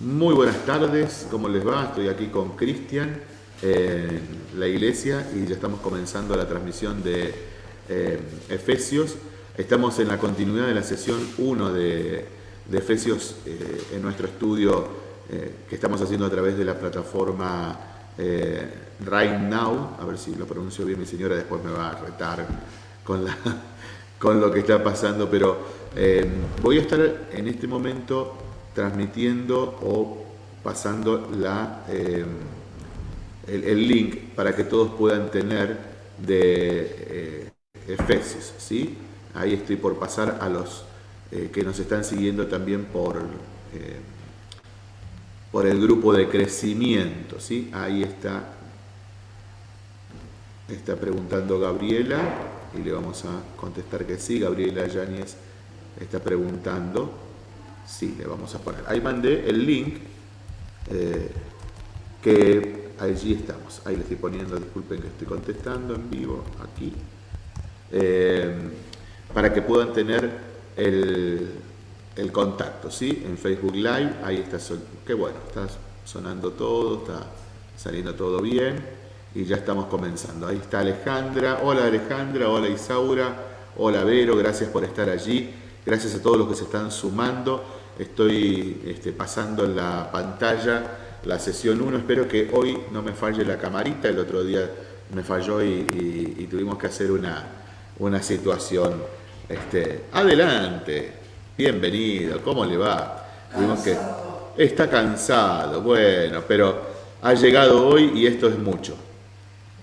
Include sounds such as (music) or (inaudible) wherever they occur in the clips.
Muy buenas tardes, ¿cómo les va? Estoy aquí con Cristian en la iglesia y ya estamos comenzando la transmisión de eh, Efesios. Estamos en la continuidad de la sesión 1 de, Efesios eh, en nuestro estudio eh, que estamos haciendo a través de la plataforma Right Now. A ver si lo pronuncio bien mi señora, después me va a retar con (laughs) lo que está pasando, pero voy a estar en este momento transmitiendo o pasando la, eh, el, link para que todos puedan tener de eh, Efesios. ¿sí? Ahí estoy por pasar a los eh, que nos están siguiendo también por, por el grupo de crecimiento. ¿sí? Ahí está, está preguntando Gabriela y le vamos a contestar que sí. Gabriela Yáñez está preguntando. Sí, le vamos a poner. Ahí mandé el link eh, que allí estamos. Ahí le estoy poniendo, disculpen que estoy contestando en vivo aquí. Eh, para que puedan tener el, contacto, ¿sí? En Facebook Live, ahí está, qué bueno, está sonando todo, está saliendo todo bien y ya estamos comenzando. Ahí está Alejandra, hola Alejandra, hola Isaura, hola Vero, gracias por estar allí, gracias a todos los que se están sumando. Estoy este, pasando en la pantalla la sesión 1. Espero que hoy no me falle la camarita. El otro día me falló y, tuvimos que hacer una, una situación. Este, adelante, bienvenido, ¿cómo le va? que, está cansado, bueno, pero ha llegado hoy y esto es mucho.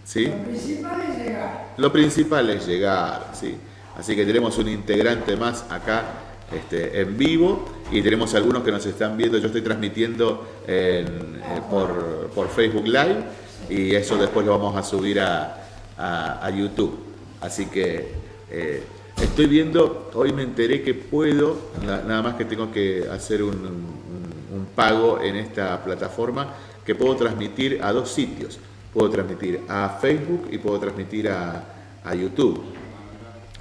¿Sí? Lo principal es llegar. Lo principal es llegar, sí. Así que tenemos un integrante más acá este, en vivo y tenemos algunos que nos están viendo, yo estoy transmitiendo eh, por, Facebook Live y eso después lo vamos a subir a, YouTube. Así que eh, estoy viendo, hoy me enteré que puedo, nada más que tengo que hacer un, pago en esta plataforma, que puedo transmitir a dos sitios. Puedo transmitir a Facebook y puedo transmitir a, a YouTube.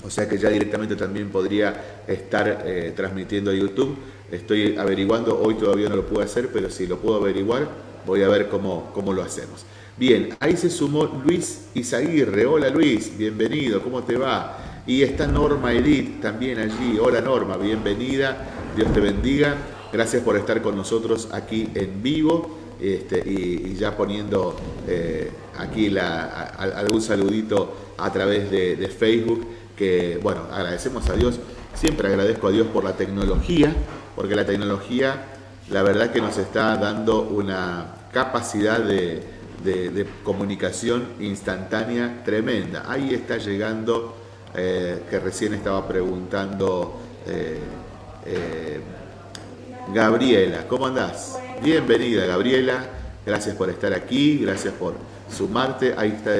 O sea que ya directamente también podría estar eh, transmitiendo a YouTube. Estoy averiguando, hoy todavía no lo puedo hacer, pero si lo puedo averiguar, voy a ver cómo, cómo lo hacemos. Bien, ahí se sumó Luis Izaguirre. Hola Luis, bienvenido, ¿cómo te va? Y está Norma Edith también allí. Hola Norma, bienvenida, Dios te bendiga. Gracias por estar con nosotros aquí en vivo este, y, ya poniendo eh, aquí algún saludito a través de Facebook que, bueno, agradecemos a Dios, siempre agradezco a Dios por la tecnología, porque la tecnología, la verdad que nos está dando una capacidad de, comunicación instantánea tremenda. Ahí está llegando, eh, que recién estaba preguntando eh, eh, Gabriela, ¿cómo andás? Bienvenida Gabriela, gracias por estar aquí, gracias por sumarte. Ahí está,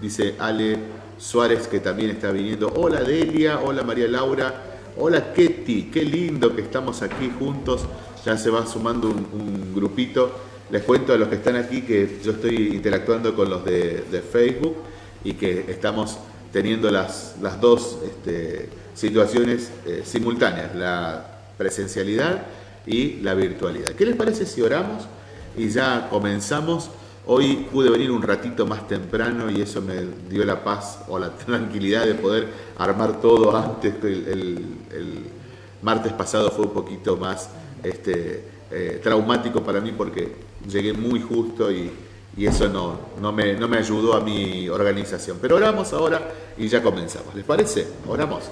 dice Ale Suárez que también está viniendo. Hola Delia, hola María Laura, hola Ketty, qué lindo que estamos aquí juntos. Ya se va sumando un, grupito. Les cuento a los que están aquí que yo estoy interactuando con los de, Facebook y que estamos teniendo las, dos este, situaciones eh, simultáneas, la presencialidad y la virtualidad. ¿Qué les parece si oramos y ya comenzamos? Hoy pude venir un ratito más temprano y eso me dio la paz o la (laughs) tranquilidad de poder armar todo antes. El, el, martes pasado fue un poquito más este, eh, traumático para mí porque llegué muy justo y, eso no, no, me, no me ayudó a mi organización. Pero oramos ahora y ya comenzamos. ¿Les parece? Oramos.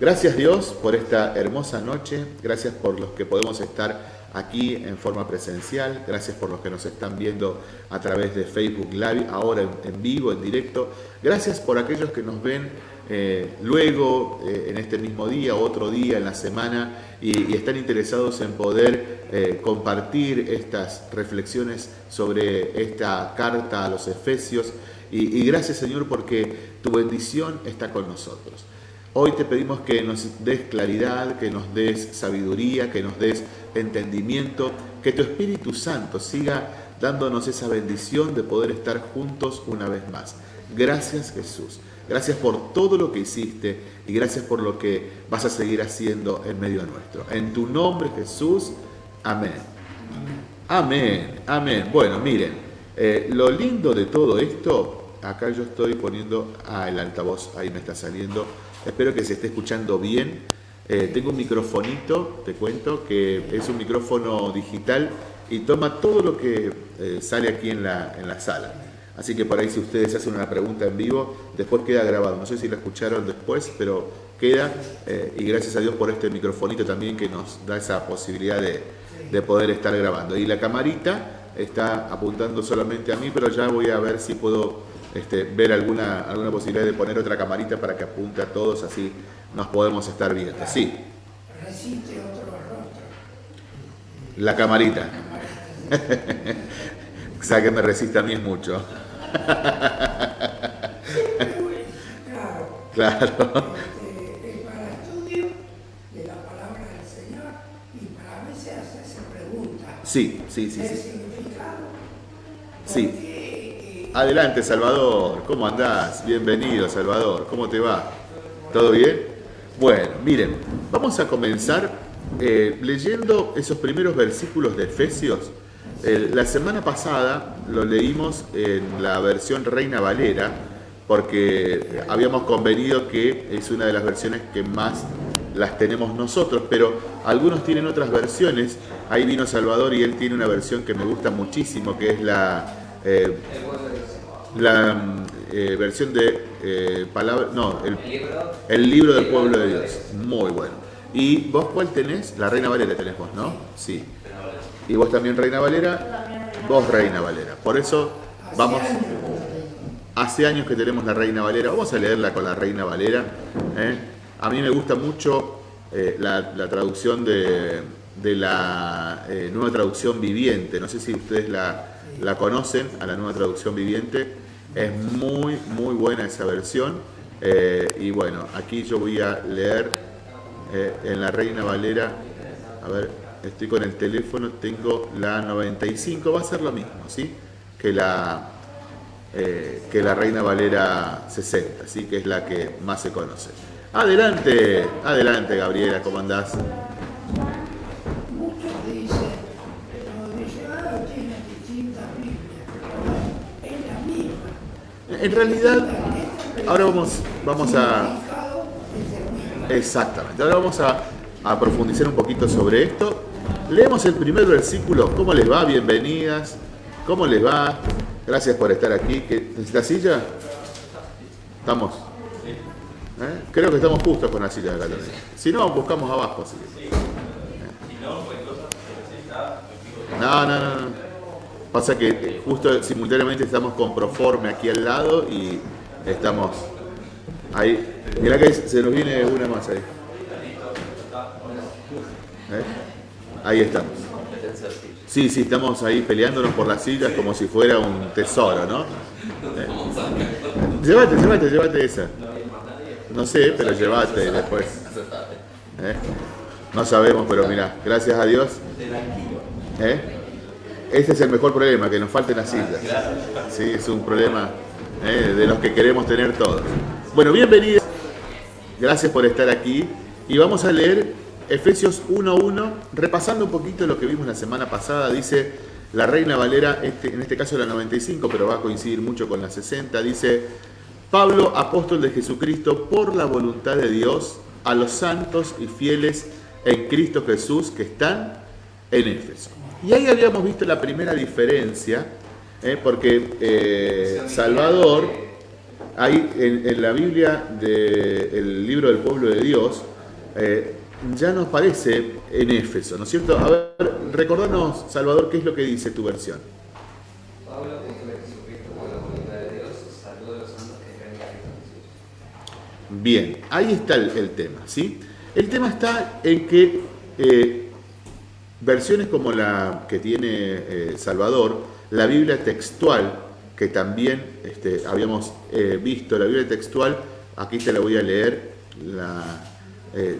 Gracias Dios por esta hermosa noche. Gracias por los que podemos estar aquí en forma presencial. Gracias por los que nos están viendo a través de Facebook Live, ahora en, vivo, en directo. Gracias por aquellos que nos ven eh, luego, eh, en este mismo día, otro día en la semana, y, están interesados en poder eh, compartir estas reflexiones sobre esta carta a los Efesios. y gracias Señor porque tu bendición está con nosotros. Hoy te pedimos que nos des claridad, que nos des sabiduría, que nos des entendimiento, que tu Espíritu Santo siga dándonos esa bendición de poder estar juntos una vez más. Gracias Jesús. Gracias por todo lo que hiciste y gracias por lo que vas a seguir haciendo en medio nuestro. En tu nombre Jesús. Amén. Amén, amén. Bueno, miren, eh, lo lindo de todo esto, acá yo estoy poniendo, ah, el altavoz, ahí me está saliendo, espero que se esté escuchando bien. Eh, tengo un microfonito, te cuento, que es un micrófono digital y toma todo lo que eh, sale aquí en la, en la sala. Así que por ahí si ustedes hacen una pregunta en vivo, después queda grabado. No sé si la escucharon después, pero queda. Eh, y gracias a Dios por este microfonito también que nos da esa posibilidad de, de poder estar grabando. Y la camarita está apuntando solamente a mí, pero ya voy a ver si puedo este, ver alguna, alguna posibilidad de poner otra camarita para que apunte a todos, así nos podemos estar viendo. Sí, otro rostro. la camarita. (laughs) o sea que me resiste a mí es mucho. (laughs) Claro, Claro. la y para veces preguntas. Sí, sí, sí, ¿El sí. Sí. Adelante, Salvador. ¿Cómo andás? Bienvenido, Salvador. ¿Cómo te va? ¿Todo bien? Bueno, miren, vamos a comenzar eh, leyendo esos primeros versículos de Efesios. Eh, la semana pasada lo leímos en la versión Reina Valera, porque habíamos convenido que es una de las versiones que más las tenemos nosotros, pero algunos tienen otras versiones. Ahí vino Salvador y él tiene una versión que me gusta muchísimo, que es la, eh, la versión de eh, palabra, no, el, libro del pueblo de Dios. Muy bueno. ¿Y vos cuál tenés? La Reina Valera tenés vos, ¿no? Sí. ¿Y vos también Reina Valera? Vos Reina Valera. Por eso vamos... Hace años que tenemos la Reina Valera. Vamos a leerla con la Reina Valera. ¿eh? A mí me gusta mucho eh, la, la traducción de, de la nueva traducción viviente. No sé si ustedes la, la conocen, a la nueva traducción viviente. Es muy, muy buena esa versión. Eh, y bueno, aquí yo voy a leer eh, en la Reina Valera. A ver, estoy con el teléfono, tengo la 95, va a ser lo mismo, ¿sí? Que la, eh, que la Reina Valera 60, ¿sí? que es la que más se conoce. Adelante, adelante Gabriela, ¿cómo andás? muchos dicen, los diccionarios tienen distintas Biblias, pero es la misma. En realidad, ahora vamos, vamos a... Exactamente, ahora vamos a, a profundizar un poquito sobre esto. Leemos el primer versículo, ¿cómo les va? Bienvenidas, ¿cómo les va? Gracias por estar aquí. ¿Qué- ¿Necesitas silla? ¿Estamos? ¿Eh? Creo que estamos justos con la silla acá también. Si no, buscamos abajo. así que- No, no, no, no. Pasa que justo simultáneamente estamos con Proforme aquí al lado y estamos ahí. Mirá que se nos viene una más ahí. ¿Eh? Ahí estamos. Sí, sí, estamos ahí peleándonos por las sillas como si fuera un tesoro, ¿no? ¿Eh? Llévate, llévate, llévate esa. No sé, pero llévate después. ¿Eh? No sabemos, pero mira, gracias a Dios. ¿Eh? Este es el mejor problema, que nos falten las sillas. Sí, es un problema ¿eh? de los que queremos tener todos. Bueno, bienvenidos. Gracias por estar aquí. Y vamos a leer Efesios 1.1, repasando un poquito lo que vimos la semana pasada. Dice la Reina Valera, este, en este caso la 95, pero va a coincidir mucho con la 60. Dice, Pablo, apóstol de Jesucristo, por la voluntad de Dios, a los santos y fieles en Cristo Jesús que están en Éfeso. Y ahí habíamos visto la primera diferencia, ¿eh? porque eh, Salvador, ahí en, en la Biblia del libro del pueblo de Dios, eh, ya nos parece en Éfeso, ¿no es cierto? A ver, recordanos, Salvador, qué es lo que dice tu versión. Pablo. Bien, ahí está el, el tema, ¿sí? El tema está en que eh, versiones como la que tiene eh, Salvador, la Biblia textual, que también este, habíamos eh, visto, la Biblia textual, aquí te la voy a leer, la, eh,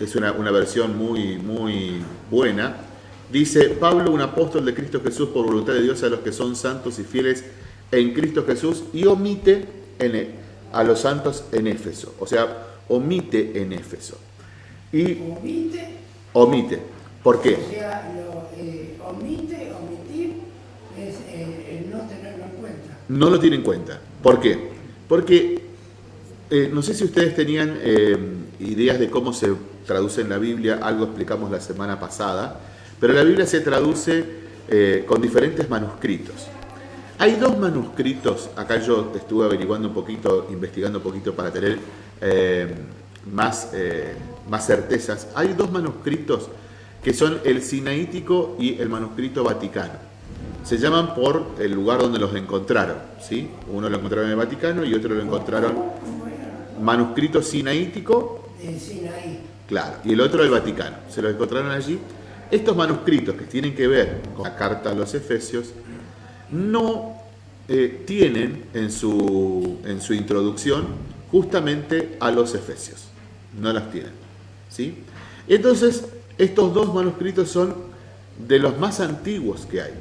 es una, una versión muy, muy buena. Dice, Pablo, un apóstol de Cristo Jesús por voluntad de Dios a los que son santos y fieles en Cristo Jesús y omite en e- a los santos en Éfeso. O sea, omite en Éfeso. Y Omite, omite. ¿Por qué? O sea, lo, eh, omite, omitir es eh, no tenerlo en cuenta. No lo tiene en cuenta. ¿Por qué? Porque eh, no sé si ustedes tenían eh, ideas de cómo se traduce en la Biblia, algo explicamos la semana pasada, pero la Biblia se traduce con diferentes manuscritos. Hay dos manuscritos, acá yo estuve averiguando un poquito, investigando un poquito para tener más, más certezas. Hay dos manuscritos que son el sinaítico y el manuscrito vaticano se llaman por el lugar donde los encontraron. ¿sí? Uno lo encontraron en el Vaticano y otro lo encontraron manuscrito sinaítico. Claro, y el otro el Vaticano. Se los encontraron allí. Estos manuscritos que tienen que ver con la carta a los Efesios no eh, tienen en su, en su introducción justamente a los Efesios. No las tienen. ¿sí? Entonces, estos dos manuscritos son de los más antiguos que hay.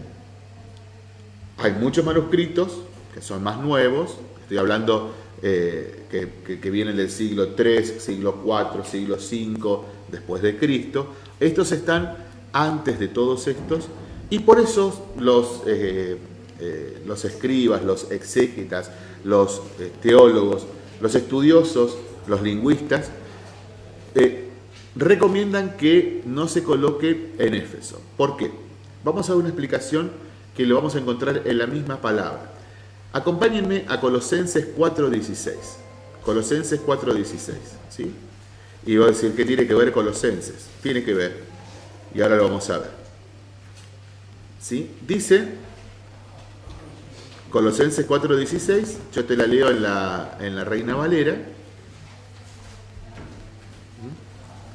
Hay muchos manuscritos que son más nuevos, estoy hablando eh, que, vienen del siglo III, siglo IV, siglo V después de Cristo. Estos están antes de todos estos y por eso los, eh, eh, los escribas, los exégetas, los teólogos, los estudiosos, los lingüistas, recomiendan que no se coloque en Éfeso. ¿Por qué? Vamos a dar una explicación que lo vamos a encontrar en la misma palabra. Acompáñenme a Colosenses 4.16. Colosenses 4.16. ¿sí? Y voy a decir, ¿qué tiene que ver Colosenses? Tiene que ver. Y ahora lo vamos a ver. ¿Sí? Dice Colosenses 4.16, yo te la leo en la, en la Reina Valera.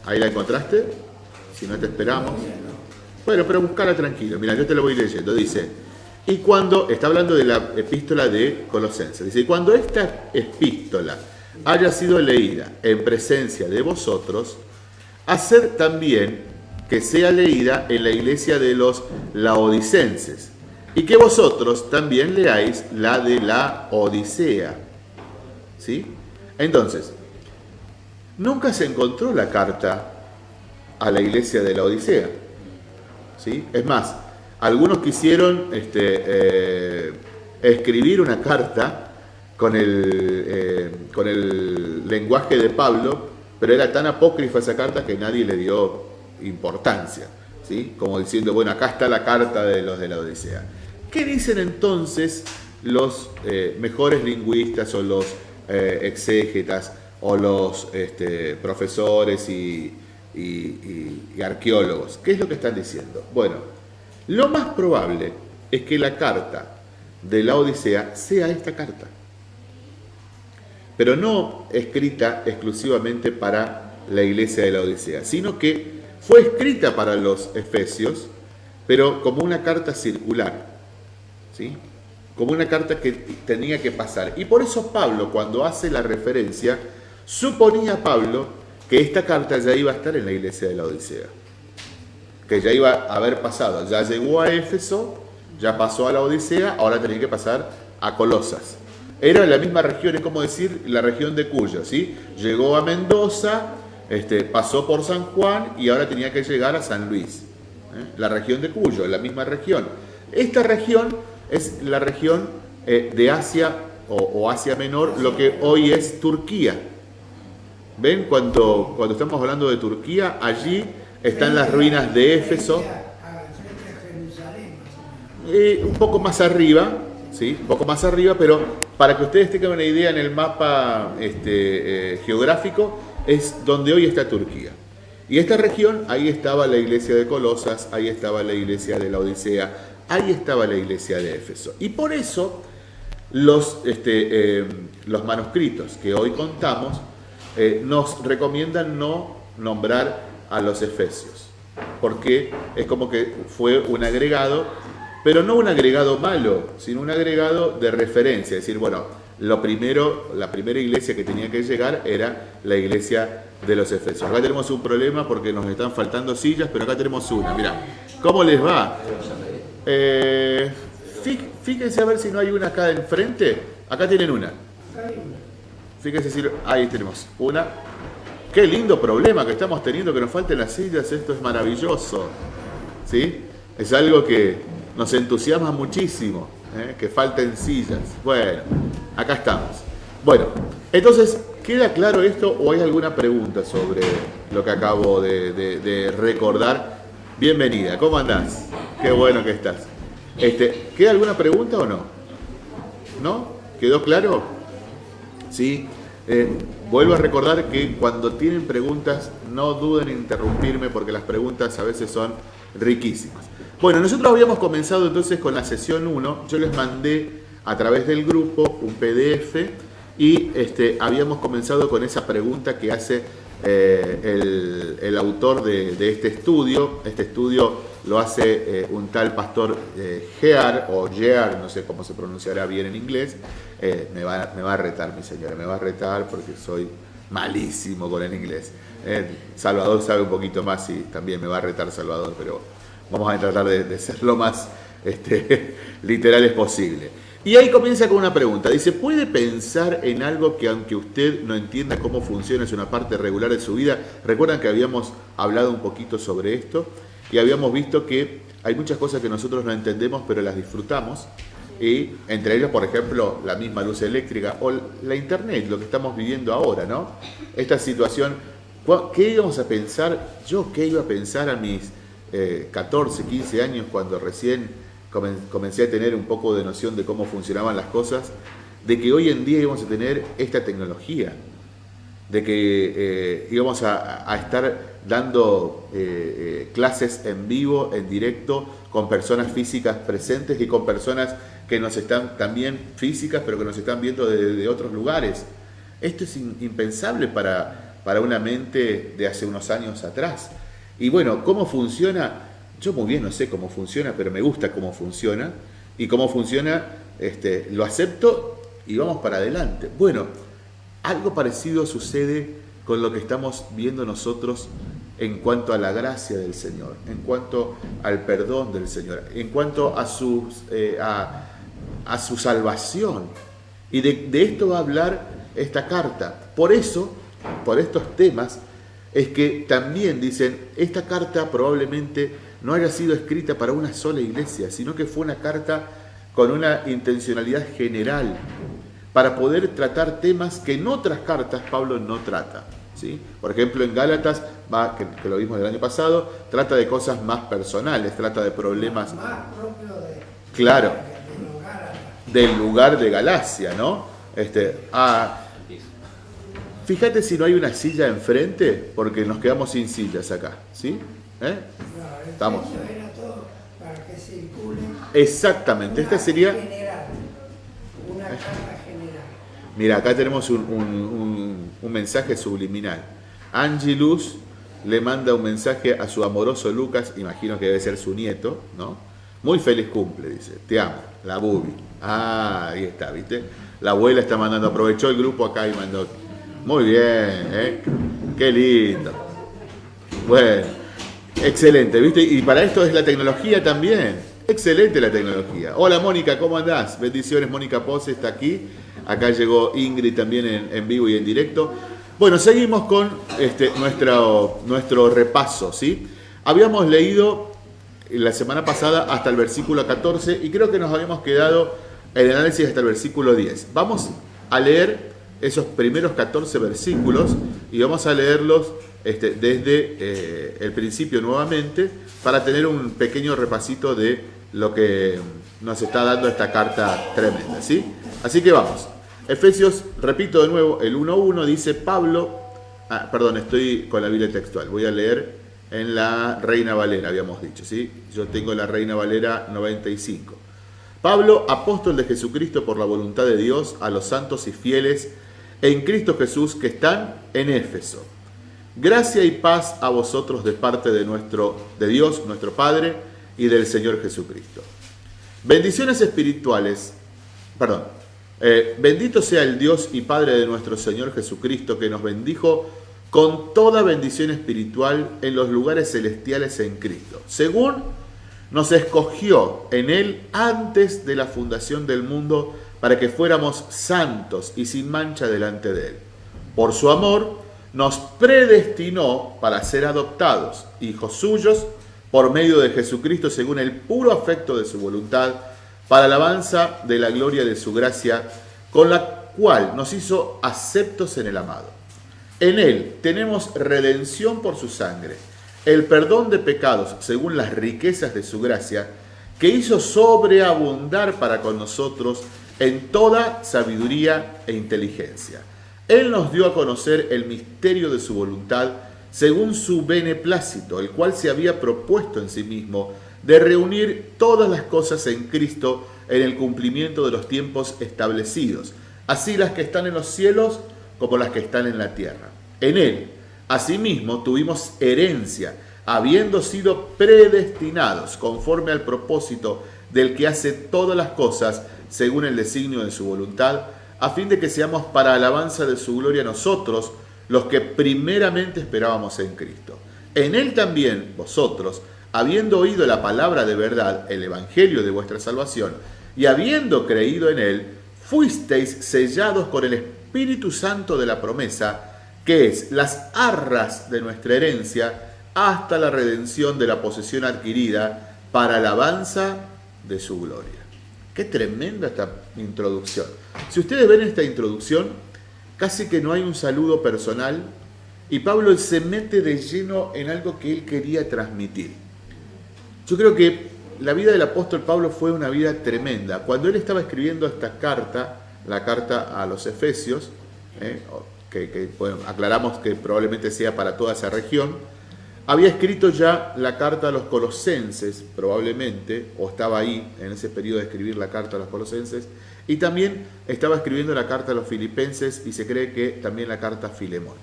¿Ahí la encontraste? Si no te esperamos. Bueno, pero buscala tranquilo. Mira, yo te lo voy leyendo. Dice, y cuando, está hablando de la epístola de Colosenses, dice, cuando esta epístola haya sido leída en presencia de vosotros, hacer también que sea leída en la iglesia de los laodicenses, y que vosotros también leáis la de la Odisea. ¿Sí? Entonces, nunca se encontró la carta a la iglesia de la Odisea. Es más, algunos quisieron este, eh, escribir una carta con el, eh, con el lenguaje de Pablo, pero era tan apócrifa esa carta que nadie le dio importancia, ¿sí? como diciendo, bueno, acá está la carta de los de la Odisea. ¿Qué dicen entonces los eh, mejores lingüistas o los exégetas o los este, profesores y, y, arqueólogos. ¿Qué es lo que están diciendo? Bueno, lo más probable es que la carta de la Odisea sea esta carta, pero no escrita exclusivamente para la iglesia de la Odisea, sino que fue escrita para los efesios, pero como una carta circular, ¿sí? como una carta que tenía que pasar. Y por eso Pablo, cuando hace la referencia, suponía Pablo que esta carta ya iba a estar en la iglesia de la Odisea, que ya iba a haber pasado, ya llegó a Éfeso, ya pasó a la Odisea, ahora tenía que pasar a Colosas. Era la misma región, es como decir la región de Cuyo, ¿sí? Llegó a Mendoza, este, pasó por San Juan y ahora tenía que llegar a San Luis. ¿eh? La región de Cuyo, la misma región. Esta región es la región eh, de Asia o, o Asia Menor, lo que hoy es Turquía. ¿Ven? Cuando, cuando estamos hablando de Turquía, allí están las ruinas de Éfeso. Eh, un poco más arriba, ¿sí? Un poco más arriba, pero para que ustedes tengan una idea en el mapa este, eh, geográfico, es donde hoy está Turquía. Y esta región, ahí estaba la iglesia de Colosas, ahí estaba la iglesia de la Odisea, ahí estaba la iglesia de Éfeso. Y por eso los, este, eh, los manuscritos que hoy contamos eh, nos recomiendan no nombrar a los efesios, porque es como que fue un agregado, pero no un agregado malo, sino un agregado de referencia, es decir, bueno, lo primero, la primera iglesia que tenía que llegar era la iglesia de los efesios. Acá tenemos un problema porque nos están faltando sillas, pero acá tenemos una. Mira, ¿cómo les va? Eh, fíjense a ver si no hay una acá enfrente. Acá tienen una. Fíjense si ahí tenemos una. Qué lindo problema que estamos teniendo que nos falten las sillas, esto es maravilloso. ¿Sí? Es algo que nos entusiasma muchísimo. ¿eh? que falten sillas. Bueno, acá estamos. Bueno, entonces, ¿queda claro esto o hay alguna pregunta sobre lo que acabo de, recordar? Bienvenida, ¿cómo andás? Qué bueno que estás. Este, ¿Queda alguna pregunta o no? ¿No? ¿Quedó claro? Sí. Eh, vuelvo a recordar que cuando tienen preguntas no duden en interrumpirme porque las preguntas a veces son riquísimas. Bueno, nosotros habíamos comenzado entonces con la sesión 1. Yo les mandé a través del grupo un PDF y este, habíamos comenzado con esa pregunta que hace eh, el, autor de, este estudio. Este estudio lo hace eh, un tal pastor Gear o Gear, no sé cómo se pronunciará bien en inglés. Eh, me, va, me, va, a retar mi señora, me va a retar porque soy malísimo con el inglés. Salvador sabe un poquito más y también me va a retar Salvador, pero vamos a tratar de, ser lo más este, (laughs) literales posible. Y ahí comienza con una pregunta. Dice, ¿puede pensar en algo que aunque usted no entienda cómo funciona, es una parte regular de su vida? Recuerdan que habíamos hablado un poquito sobre esto y habíamos visto que hay muchas cosas que nosotros no entendemos pero las disfrutamos y entre ellas, por ejemplo, la misma luz eléctrica o la internet, lo que estamos viviendo ahora, ¿no? Esta situación, ¿qué íbamos a pensar? Yo, ¿qué iba a pensar a mis 14, eh, 15 años cuando recién comencé a tener un poco de noción de cómo funcionaban las cosas, de que hoy en día íbamos a tener esta tecnología? de que eh, íbamos a, estar dando eh, eh, clases en vivo, en directo, con personas físicas presentes y con personas que nos están también físicas, pero que nos están viendo de otros lugares. Esto es impensable para, para una mente de hace unos años atrás. Y bueno, ¿cómo funciona? Yo muy bien no sé cómo funciona, pero me gusta cómo funciona. Y cómo funciona, este, lo acepto y vamos para adelante. Bueno, algo parecido sucede con lo que estamos viendo nosotros en cuanto a la gracia del Señor, en cuanto al perdón del Señor, en cuanto a su, eh, su salvación. Y de, de esto va a hablar esta carta. Por eso, por estos temas, es que también dicen, esta carta probablemente no haya sido escrita para una sola iglesia, sino que fue una carta con una intencionalidad general, para poder tratar temas que en otras cartas Pablo no trata. ¿sí? Por ejemplo, en Gálatas, va, que, lo vimos el año pasado, trata de cosas más personales, trata de problemas... Más propio de, claro, del lugar de Galacia, ¿no? Este, ah, fíjate si no hay una silla enfrente, porque nos quedamos sin sillas acá, ¿sí? ¿Eh? Estamos. Exactamente, esta sería... Una Mira, acá tenemos un, mensaje subliminal. Angelus le manda un mensaje a su amoroso Lucas, imagino que debe ser su nieto, ¿no? Muy feliz cumple, dice. Te amo, la Bubi. Ah, ahí está, ¿viste? La abuela está mandando, aprovechó el grupo acá y mandó. Muy bien, ¿eh? Qué lindo. Bueno, excelente, ¿viste? Y para esto es la tecnología también. Excelente la tecnología. Hola Mónica, ¿cómo andás? Bendiciones, Mónica Pose está aquí. Acá llegó Ingrid también en, vivo y en directo. Bueno, seguimos con este, nuestro, nuestro repaso, ¿sí? Habíamos leído la semana pasada hasta el versículo 14 y creo que nos habíamos quedado el análisis hasta el versículo 10. Vamos a leer esos primeros 14 versículos y vamos a leerlos este, desde eh, el principio nuevamente para tener un pequeño repasito de lo que nos está dando esta carta tremenda, ¿sí? Así que vamos. Efesios, repito de nuevo, el 1.1 dice Pablo, ah, perdón, estoy con la Biblia textual, voy a leer en la Reina Valera, habíamos dicho, ¿sí? Yo tengo la Reina Valera 95. Pablo, apóstol de Jesucristo por la voluntad de Dios, a los santos y fieles en Cristo Jesús que están en Éfeso. Gracia y paz a vosotros de parte de, nuestro, de Dios, nuestro Padre, y del Señor Jesucristo. Bendiciones espirituales, perdón, eh, bendito sea el Dios y Padre de nuestro Señor Jesucristo, que nos bendijo con toda bendición espiritual en los lugares celestiales en Cristo, según nos escogió en Él antes de la fundación del mundo para que fuéramos santos y sin mancha delante de Él. Por su amor nos predestinó para ser adoptados, hijos suyos, por medio de Jesucristo, según el puro afecto de su voluntad para alabanza de la gloria de su gracia, con la cual nos hizo aceptos en el amado. En él tenemos redención por su sangre, el perdón de pecados según las riquezas de su gracia, que hizo sobreabundar para con nosotros en toda sabiduría e inteligencia. Él nos dio a conocer el misterio de su voluntad según su beneplácito, el cual se había propuesto en sí mismo de reunir todas las cosas en Cristo en el cumplimiento de los tiempos establecidos, así las que están en los cielos como las que están en la tierra. En Él, asimismo, tuvimos herencia, habiendo sido predestinados conforme al propósito del que hace todas las cosas según el designio de su voluntad, a fin de que seamos para alabanza de su gloria nosotros, los que primeramente esperábamos en Cristo. En Él también vosotros, habiendo oído la palabra de verdad, el Evangelio de vuestra salvación, y habiendo creído en Él, fuisteis sellados con el Espíritu Santo de la promesa, que es las arras de nuestra herencia, hasta la redención de la posesión adquirida para alabanza de su gloria. Qué tremenda esta introducción. Si ustedes ven esta introducción, casi que no hay un saludo personal y Pablo se mete de lleno en algo que él quería transmitir. Yo creo que la vida del apóstol Pablo fue una vida tremenda. Cuando él estaba escribiendo esta carta, la carta a los Efesios, eh, que, aclaramos que probablemente sea para toda esa región, había escrito ya la carta a los colosenses, probablemente, o estaba ahí en ese periodo de escribir la carta a los colosenses, y también estaba escribiendo la carta a los filipenses y se cree que también la carta a Filemón.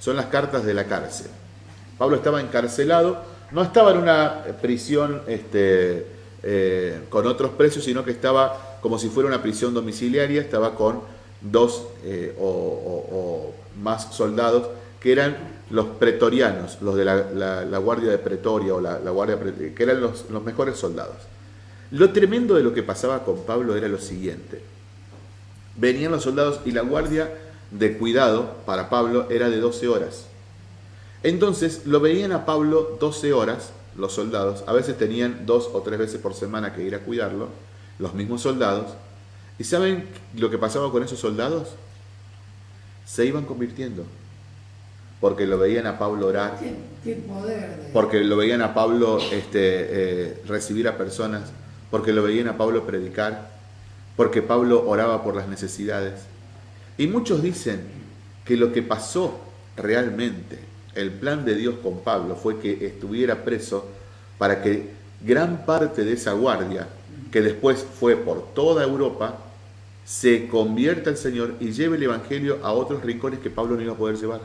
Son las cartas de la cárcel. Pablo estaba encarcelado, no estaba en una prisión este, eh, con otros precios, sino que estaba como si fuera una prisión domiciliaria, estaba con dos eh, o, más soldados que eran los pretorianos, los de la, guardia de Pretoria o la, guardia que eran los, los mejores soldados. Lo tremendo de lo que pasaba con Pablo era lo siguiente. Venían los soldados y la guardia de cuidado para Pablo era de 12 horas. Entonces lo veían a Pablo 12 horas, los soldados, a veces tenían dos o tres veces por semana que ir a cuidarlo, los mismos soldados. ¿Y saben lo que pasaba con esos soldados? Se iban convirtiendo. Porque lo veían a Pablo orar. Porque lo veían a Pablo este, eh, recibir a personas. Porque lo veían a Pablo predicar. Porque Pablo oraba por las necesidades. Y muchos dicen que lo que pasó realmente, el plan de Dios con Pablo, fue que estuviera preso para que gran parte de esa guardia que después fue por toda Europa, se convierta al Señor y lleve el Evangelio a otros rincones que Pablo no iba a poder llevar.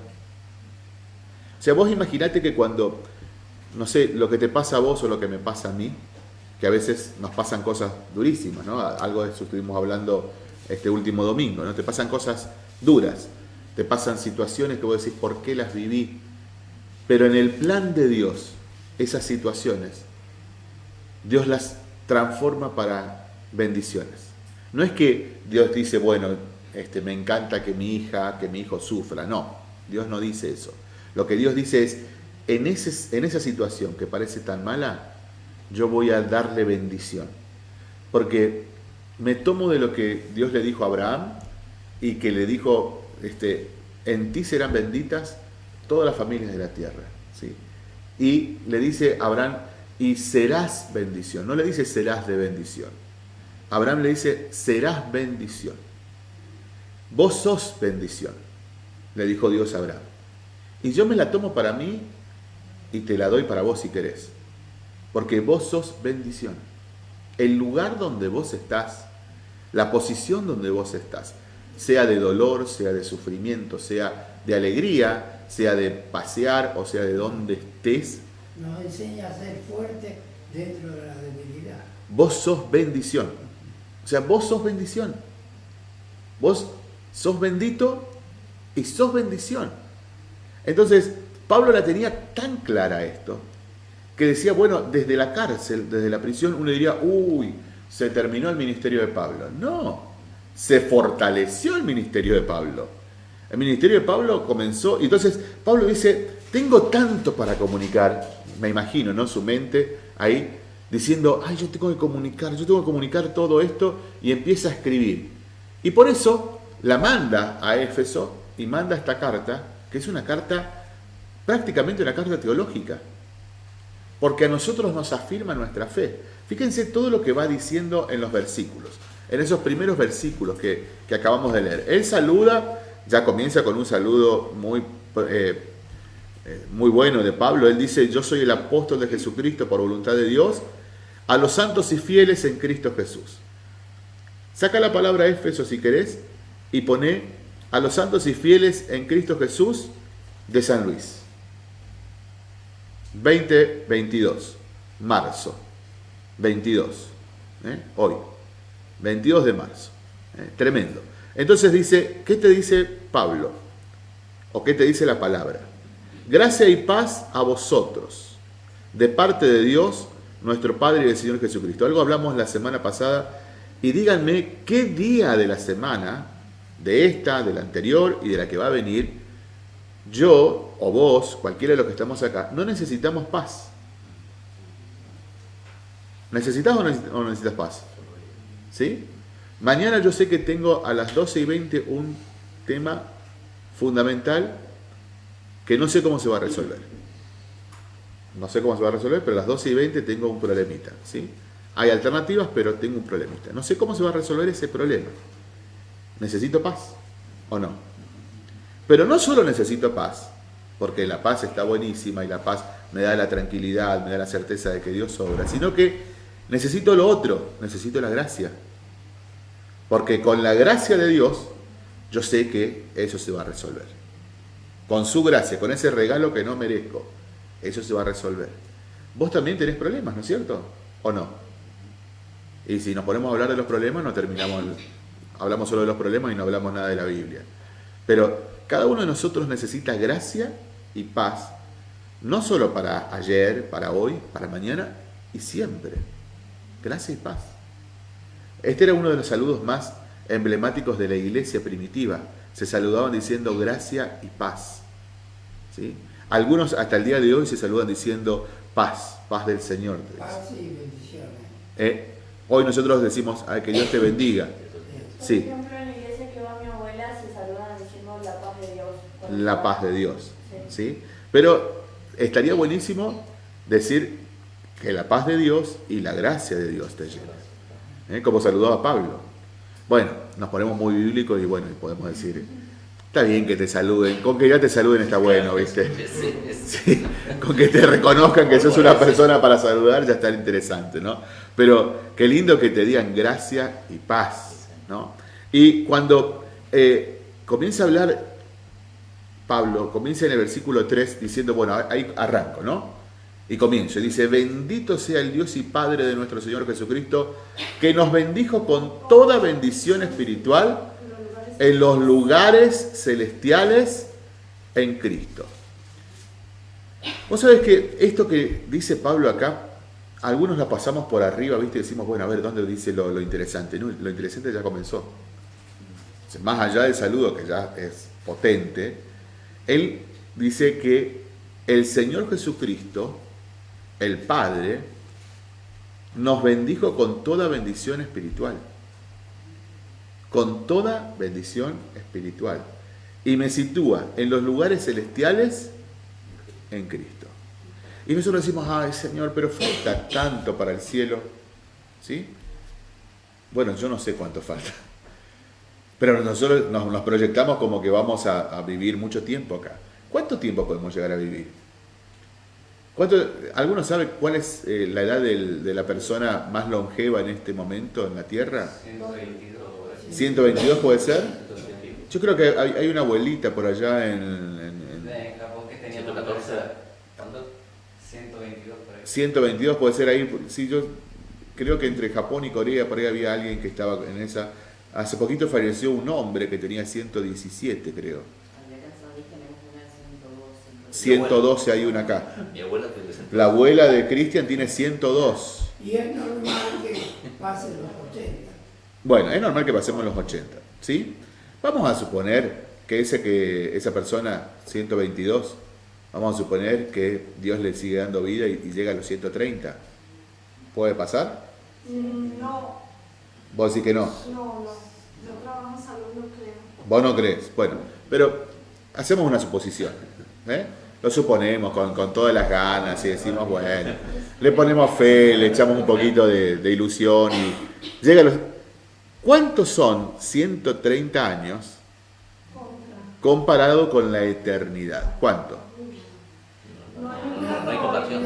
O sea, vos imaginate que cuando, no sé, lo que te pasa a vos o lo que me pasa a mí, que a veces nos pasan cosas durísimas, ¿no? Algo de eso estuvimos hablando este último domingo, ¿no? Te pasan cosas duras, te pasan situaciones que vos decís, ¿por qué las viví? Pero en el plan de Dios, esas situaciones, Dios las transforma para bendiciones. No es que Dios dice, bueno, este, me encanta que mi hija, que mi hijo sufra. No, Dios no dice eso. Lo que Dios dice es, en, ese, en esa situación que parece tan mala, yo voy a darle bendición. Porque me tomo de lo que Dios le dijo a Abraham y que le dijo, este, en ti serán benditas todas las familias de la tierra. ¿sí? Y le dice Abraham, y serás bendición. No le dice serás de bendición. Abraham le dice serás bendición. Vos sos bendición, le dijo Dios a Abraham. Y yo me la tomo para mí y te la doy para vos si querés. Porque vos sos bendición. El lugar donde vos estás, la posición donde vos estás, sea de dolor, sea de sufrimiento, sea de alegría, sea de pasear o sea de donde estés, nos enseña a ser fuerte dentro de la debilidad. Vos sos bendición. O sea, vos sos bendición. Vos sos bendito y sos bendición. Entonces, Pablo la tenía tan clara esto, que decía, bueno, desde la cárcel, desde la prisión, uno diría, uy, se terminó el ministerio de Pablo. No, se fortaleció el ministerio de Pablo. El ministerio de Pablo comenzó, y entonces Pablo dice, tengo tanto para comunicar, me imagino, ¿no? Su mente ahí. diciendo, ay, yo tengo que comunicar, yo tengo que comunicar todo esto y empieza a escribir. Y por eso la manda a Éfeso y manda esta carta, que es una carta, prácticamente una carta teológica, porque a nosotros nos afirma nuestra fe. Fíjense todo lo que va diciendo en los versículos, en esos primeros versículos que, que acabamos de leer. Él saluda, ya comienza con un saludo muy... Eh, eh, muy bueno de Pablo. Él dice, yo soy el apóstol de Jesucristo por voluntad de Dios, a los santos y fieles en Cristo Jesús. Saca la palabra Éfeso si querés y pone a los santos y fieles en Cristo Jesús de San Luis. 2022, marzo 22, ¿eh? hoy, 22 de marzo, ¿eh? tremendo. Entonces dice, ¿qué te dice Pablo? ¿O qué te dice la palabra? Gracia y paz a vosotros, de parte de Dios, nuestro Padre y del Señor Jesucristo. Algo hablamos la semana pasada y díganme qué día de la semana, de esta, de la anterior y de la que va a venir, yo o vos, cualquiera de los que estamos acá, no necesitamos paz. ¿Necesitas o no necesitas paz? ¿Sí? Mañana yo sé que tengo a las 12 y 20 un tema fundamental que no sé cómo se va a resolver. No sé cómo se va a resolver, pero a las 12 y 20 tengo un problemita. ¿sí? Hay alternativas, pero tengo un problemita. No sé cómo se va a resolver ese problema. ¿Necesito paz o no? Pero no solo necesito paz, porque la paz está buenísima y la paz me da la tranquilidad, me da la certeza de que Dios obra, sino que necesito lo otro, necesito la gracia. Porque con la gracia de Dios, yo sé que eso se va a resolver con su gracia, con ese regalo que no merezco, eso se va a resolver. Vos también tenés problemas, ¿no es cierto? ¿O no? Y si nos ponemos a hablar de los problemas, no terminamos, hablamos solo de los problemas y no hablamos nada de la Biblia. Pero cada uno de nosotros necesita gracia y paz, no solo para ayer, para hoy, para mañana y siempre. Gracia y paz. Este era uno de los saludos más emblemáticos de la iglesia primitiva se saludaban diciendo gracia y paz. ¿sí? Algunos hasta el día de hoy se saludan diciendo paz, paz del Señor. Paz y bendiciones. Eh, hoy nosotros decimos que Dios te bendiga. Por Sí, ejemplo, en la iglesia que va mi abuela se saludan diciendo la paz de Dios. la paz de Dios. Sí. ¿sí? Pero estaría buenísimo decir que la paz de Dios y la gracia de Dios te lleven. ¿eh? Como saludaba Pablo. Bueno, nos ponemos muy bíblicos y bueno, y podemos decir, está bien que te saluden, con que ya te saluden está bueno, ¿viste? Sí, con que te reconozcan que sos una persona para saludar ya está interesante, ¿no? Pero qué lindo que te digan gracia y paz, ¿no? Y cuando eh, comienza a hablar Pablo, comienza en el versículo 3 diciendo, bueno, ahí arranco, ¿no? Y comienzo, dice, bendito sea el Dios y Padre de nuestro Señor Jesucristo, que nos bendijo con toda bendición espiritual en los lugares celestiales en Cristo. Vos sabés que esto que dice Pablo acá, algunos la pasamos por arriba, ¿viste? Y decimos, bueno, a ver, ¿dónde dice lo, interesante? No, lo interesante ya comenzó. Más allá del saludo, que ya es potente, él dice que el Señor Jesucristo el Padre nos bendijo con toda bendición espiritual. Con toda bendición espiritual. Y me sitúa en los lugares celestiales en Cristo. Y nosotros decimos, ay Señor, pero falta tanto para el cielo. ¿Sí? Bueno, yo no sé cuánto falta. Pero nosotros nos, proyectamos como que vamos a, a vivir mucho tiempo acá. ¿Cuánto tiempo podemos llegar a vivir? ¿Cuánto, ¿Alguno sabe cuál es eh, la edad del- de la persona más longeva en este momento en la Tierra? 122. 122 puede ser. Yo creo que hay, hay una abuelita por allá en, en- en- En Japón que tenía 114. ¿Cuánto? 122 por ahí. 122 puede ser ahí. Sí, yo creo que entre Japón y Corea por ahí había alguien que estaba en esa. Hace poquito falleció un hombre que tenía 117, creo. Allá en San Luis tenemos una de 102, 112 hay una acá. Mi abuela tiene 60. La abuela de Cristian tiene 102. Y es normal que pasen los 80. Bueno, es normal que pasemos los 80, ¿sí? Vamos a suponer que, ese que esa persona, 122, vamos a suponer que Dios le sigue dando vida y, y llega a los 130. ¿Puede pasar? Mm, No, Vos decís que no. no, no. Yo trabajo en salud, no creo. Vos no crees. Bueno, pero hacemos una suposición. ¿eh? Lo suponemos con, con todas las ganas y decimos, bueno, le ponemos fe, le echamos un poquito de, de ilusión y llega a los... ¿Cuántos son 130 años comparado con la eternidad? ¿Cuánto? No hay comparación.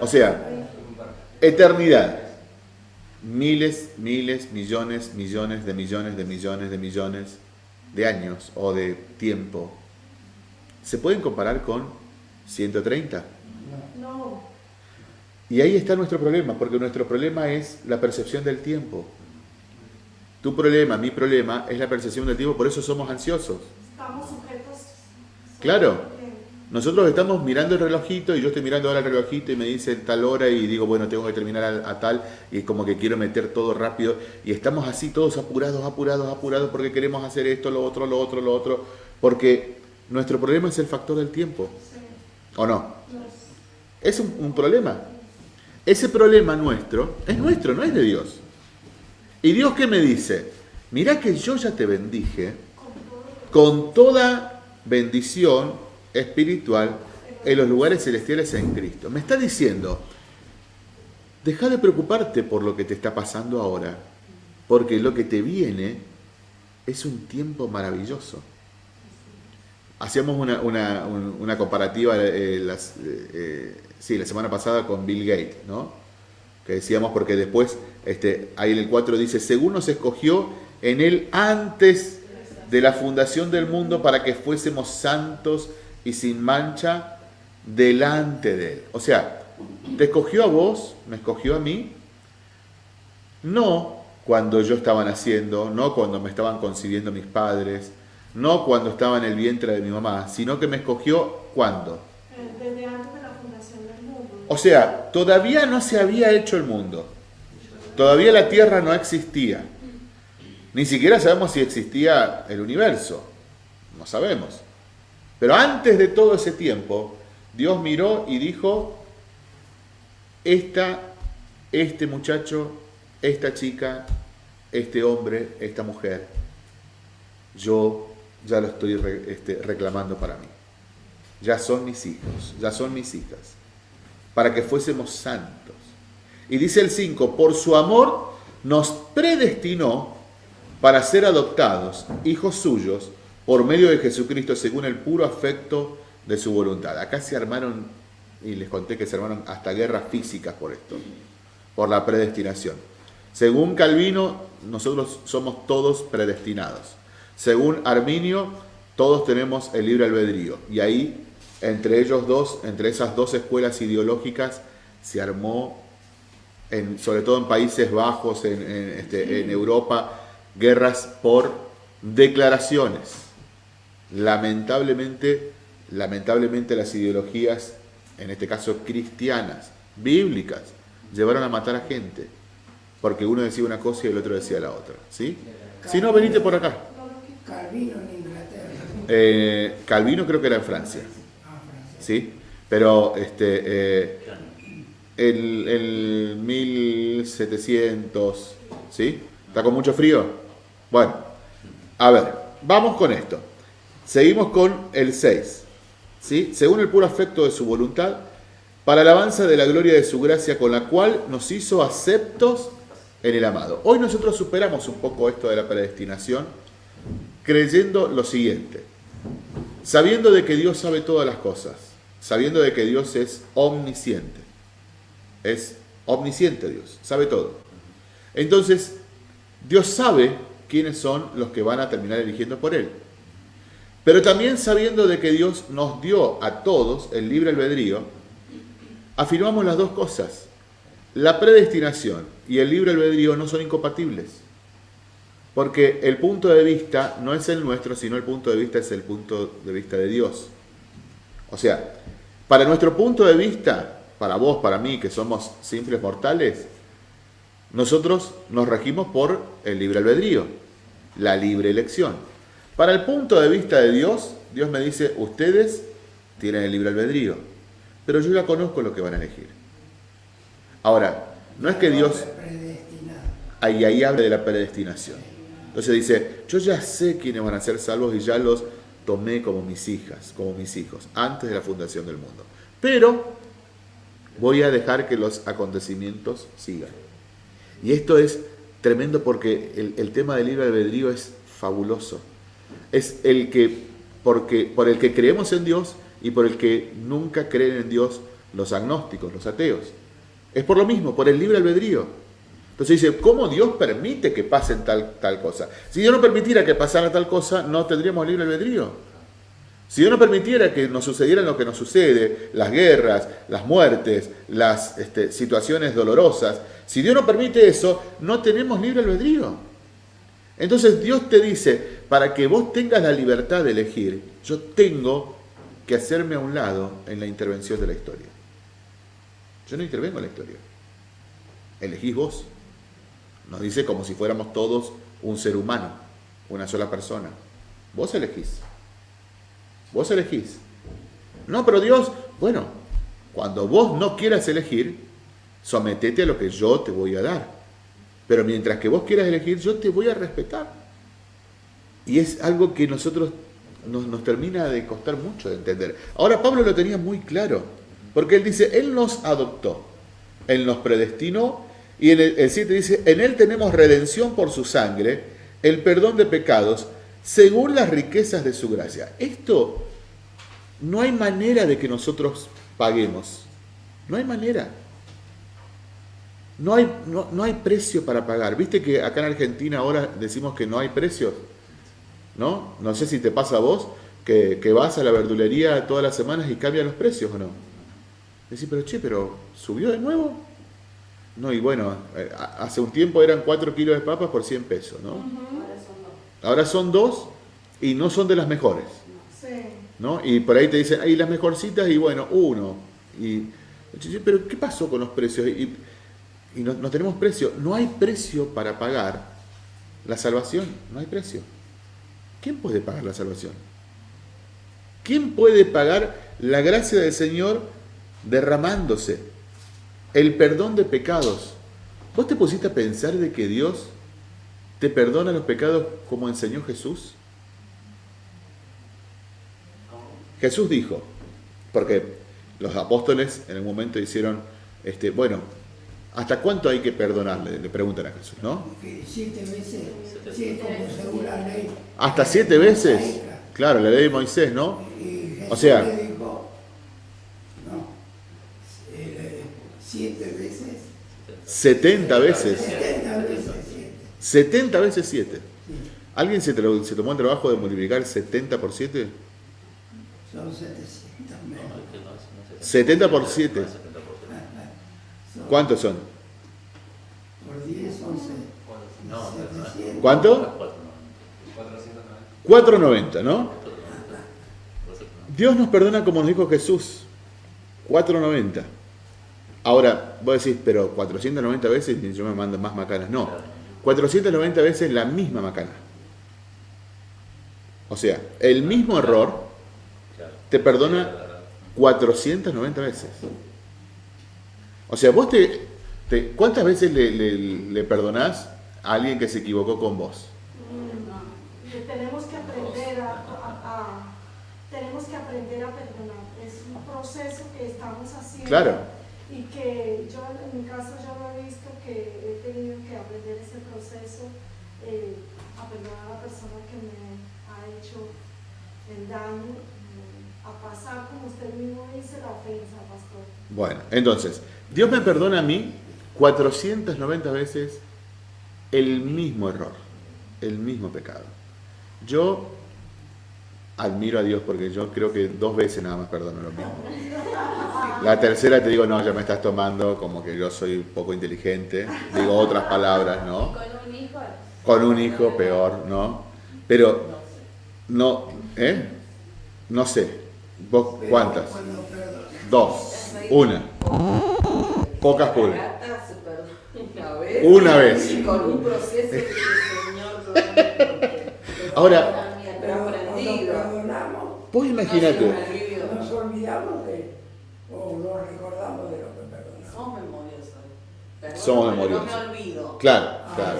O sea, eternidad. Miles, miles, millones, millones de millones de millones de millones de años o de tiempo. ¿Se pueden comparar con 130? No, Y ahí está nuestro problema, porque nuestro problema es la percepción del tiempo. Tu problema, mi problema, es la percepción del tiempo, por eso somos ansiosos. estamos sujetos. Claro. Nosotros estamos mirando el relojito y yo estoy mirando ahora el relojito y me dice tal hora y digo, bueno, tengo que terminar a, tal y como que quiero meter todo rápido y estamos así todos apurados, apurados, apurados porque queremos hacer esto, lo otro, lo otro, lo otro, porque nuestro problema es el factor del tiempo. ¿o no? No. Es un, un problema. Ese problema nuestro es nuestro, no es de Dios. ¿Y Dios qué me dice? Mirá que yo ya te bendije con toda bendición espiritual en los lugares celestiales en Cristo. Me está diciendo, deja de preocuparte por lo que te está pasando ahora, porque lo que te viene es un tiempo maravilloso. Hacíamos una, una- un- una comparativa eh, eh, eh, sí, la semana pasada con Bill Gates, ¿no? Que decíamos porque después, este, ahí en el 4 dice, según nos escogió en él antes de la fundación del mundo para que fuésemos santos y sin mancha delante de él. O sea, te escogió a vos, me escogió a mí, no cuando yo estaba naciendo, no cuando me estaban concibiendo mis padres, no cuando estaba en el vientre de mi mamá, sino que me escogió cuando. Desde antes de la fundación del mundo. O sea, todavía no se había hecho el mundo. Todavía la Tierra no existía. Ni siquiera sabemos si existía el universo. No sabemos. Pero antes de todo ese tiempo, Dios miró y dijo, esta, este muchacho, esta chica, este hombre, esta mujer, yo ya lo estoy este, reclamando para mí. Ya son mis hijos, ya son mis hijas para que fuésemos santos. Y dice el 5, por su amor nos predestinó para ser adoptados, hijos suyos, por medio de Jesucristo, según el puro afecto de su voluntad. Acá se armaron, y les conté que se armaron hasta guerras físicas por esto, por la predestinación. Según Calvino, nosotros somos todos predestinados. Según Arminio, todos tenemos el libre albedrío. Y ahí, entre ellos dos, entre esas dos escuelas ideológicas, se armó, sobre todo en Países Bajos, en, este, en Europa, guerras por declaraciones. Lamentablemente, lamentablemente las ideologías, en este caso cristianas, bíblicas, llevaron a matar a gente. Porque uno decía una cosa y el otro decía la otra. ¿sí? Si no, venite por acá. Calvino en Inglaterra. Eh, Calvino creo que era en Francia. Francia. ¿sí? Pero este, eh, el, el 1700, ¿sí? ¿Está con mucho frío? Bueno, a ver, vamos con esto. Seguimos con el 6, ¿sí? Según el puro afecto de su voluntad, para alabanza de la gloria de su gracia, con la cual nos hizo aceptos en el amado. Hoy nosotros superamos un poco esto de la predestinación, creyendo lo siguiente sabiendo de que Dios sabe todas las cosas, sabiendo de que Dios es omnisciente. Es omnisciente Dios, sabe todo. Entonces, Dios sabe quiénes son los que van a terminar eligiendo por Él. Pero también sabiendo de que Dios nos dio a todos el libre albedrío, afirmamos las dos cosas. La predestinación y el libre albedrío no son incompatibles. Porque el punto de vista no es el nuestro, sino el punto de vista es el punto de vista de Dios. O sea, para nuestro punto de vista, para vos, para mí, que somos simples mortales, nosotros nos regimos por el libre albedrío, la libre elección. Para el punto de vista de Dios, Dios me dice, ustedes tienen el libre albedrío. pero yo ya conozco lo que van a elegir. Ahora, no es que Dios Predestinado. ahí, ahí habla de la predestinación. Entonces dice, yo ya sé quiénes van a ser salvos y ya los tomé como mis hijas, como mis hijos, antes de la fundación del mundo. Pero voy a dejar que los acontecimientos sigan. Y esto es tremendo porque el, el tema del libre albedrío es fabuloso. Es el que, porque, por el que creemos en Dios y por el que nunca creen en Dios los agnósticos, los ateos. Es por lo mismo, por el libre albedrío. Entonces dice, ¿cómo Dios permite que pasen tal, tal cosa? Si Dios no permitiera que pasara tal cosa, no tendríamos libre albedrío. Si Dios no permitiera que nos sucediera lo que nos sucede, las guerras, las muertes, las este, situaciones dolorosas, si Dios no permite eso, no tenemos libre albedrío. Entonces Dios te dice, para que vos tengas la libertad de elegir, yo tengo que hacerme a un lado en la intervención de la historia. Yo no intervengo en la historia. Elegís vos. Nos dice como si fuéramos todos un ser humano, una sola persona. Vos elegís. Vos elegís. No, pero Dios, bueno, cuando vos no quieras elegir, sometete a lo que yo te voy a dar. Pero mientras que vos quieras elegir, yo te voy a respetar. Y es algo que nosotros nos, nos termina de costar mucho de entender. Ahora Pablo lo tenía muy claro, porque él dice, Él nos adoptó, Él nos predestinó, y en el, el 7 dice, en Él tenemos redención por su sangre, el perdón de pecados, según las riquezas de su gracia. Esto no hay manera de que nosotros paguemos. No hay manera. No hay, no, no hay precio para pagar. Viste que acá en Argentina ahora decimos que no hay precios. ¿No? No sé si te pasa a vos que, que vas a la verdulería todas las semanas y cambian los precios o no. Decís, pero che, pero ¿subió de nuevo? No, y bueno, eh, hace un tiempo eran 4 kilos de papas por 100 pesos, ¿no? Ahora son dos. Ahora son dos y no son de las mejores, Sí. ¿no? Y por ahí te dicen, hay las mejorcitas y bueno, uno. Y, pero ¿qué pasó con los precios? Y, y no, tenemos precio. No hay precio para pagar la salvación, no hay precio. ¿Quién puede pagar la salvación? ¿Quién puede pagar la gracia del Señor derramándose? El perdón de pecados. ¿Vos te pusiste a pensar de que Dios te perdona los pecados como enseñó Jesús? Jesús dijo, porque los apóstoles en un momento hicieron, este, bueno, ¿hasta cuánto hay que perdonarle? Le preguntan a Jesús, ¿no? Siete veces, sí, como según la ley. ¿Hasta siete veces? Claro, la ley de Moisés, ¿no? Y Jesús O sea- le dijo, no, eh, siete veces, 70 veces. setenta veces siete. 70 veces 7. ¿Alguien se, se tomó el trabajo de multiplicar 70 por 7? Son 700 menos. 70 por 7. ¿Cuántos son? Por 10, 11. No, 700. ¿Cuánto? 490. 490, ¿no? Dios nos perdona como nos dijo Jesús. 490. Ahora, vos decís, pero 490 veces y yo me mando más macanas. No. 490 veces la misma macana. O sea, el mismo error te perdona 490 veces. O sea, vos te, te- ¿cuántas veces le, le- le perdonás a alguien que se equivocó con vos? Que tenemos que aprender a, a- a- tenemos que aprender a perdonar. Es un proceso que estamos haciendo. Claro. Y que yo en mi caso yo lo he visto que he tenido que aprender ese proceso eh, a perdonar a la persona que me ha hecho el daño, a pasar, como usted mismo dice, la ofensa, pastor. Bueno, entonces, Dios me perdona a mí 490 veces el mismo error, el mismo pecado. Yo admiro a Dios porque yo creo que dos veces nada más perdono lo mismo. La tercera te digo, no, ya me estás tomando como que yo soy poco inteligente, digo otras palabras, ¿no? Con un hijo. Con un hijo peor, ¿no? Pero no, ¿eh? No sé. ¿Vos cuántas? Dos. Una. Pocas pulgas. Una vez. Con un proceso que el Señor Ahora, vos imaginate. Nos olvidamos de, o no recordamos de lo que perdonamos. Somos memoriosos. Somos memoriosos. No me olvido. Claro, claro.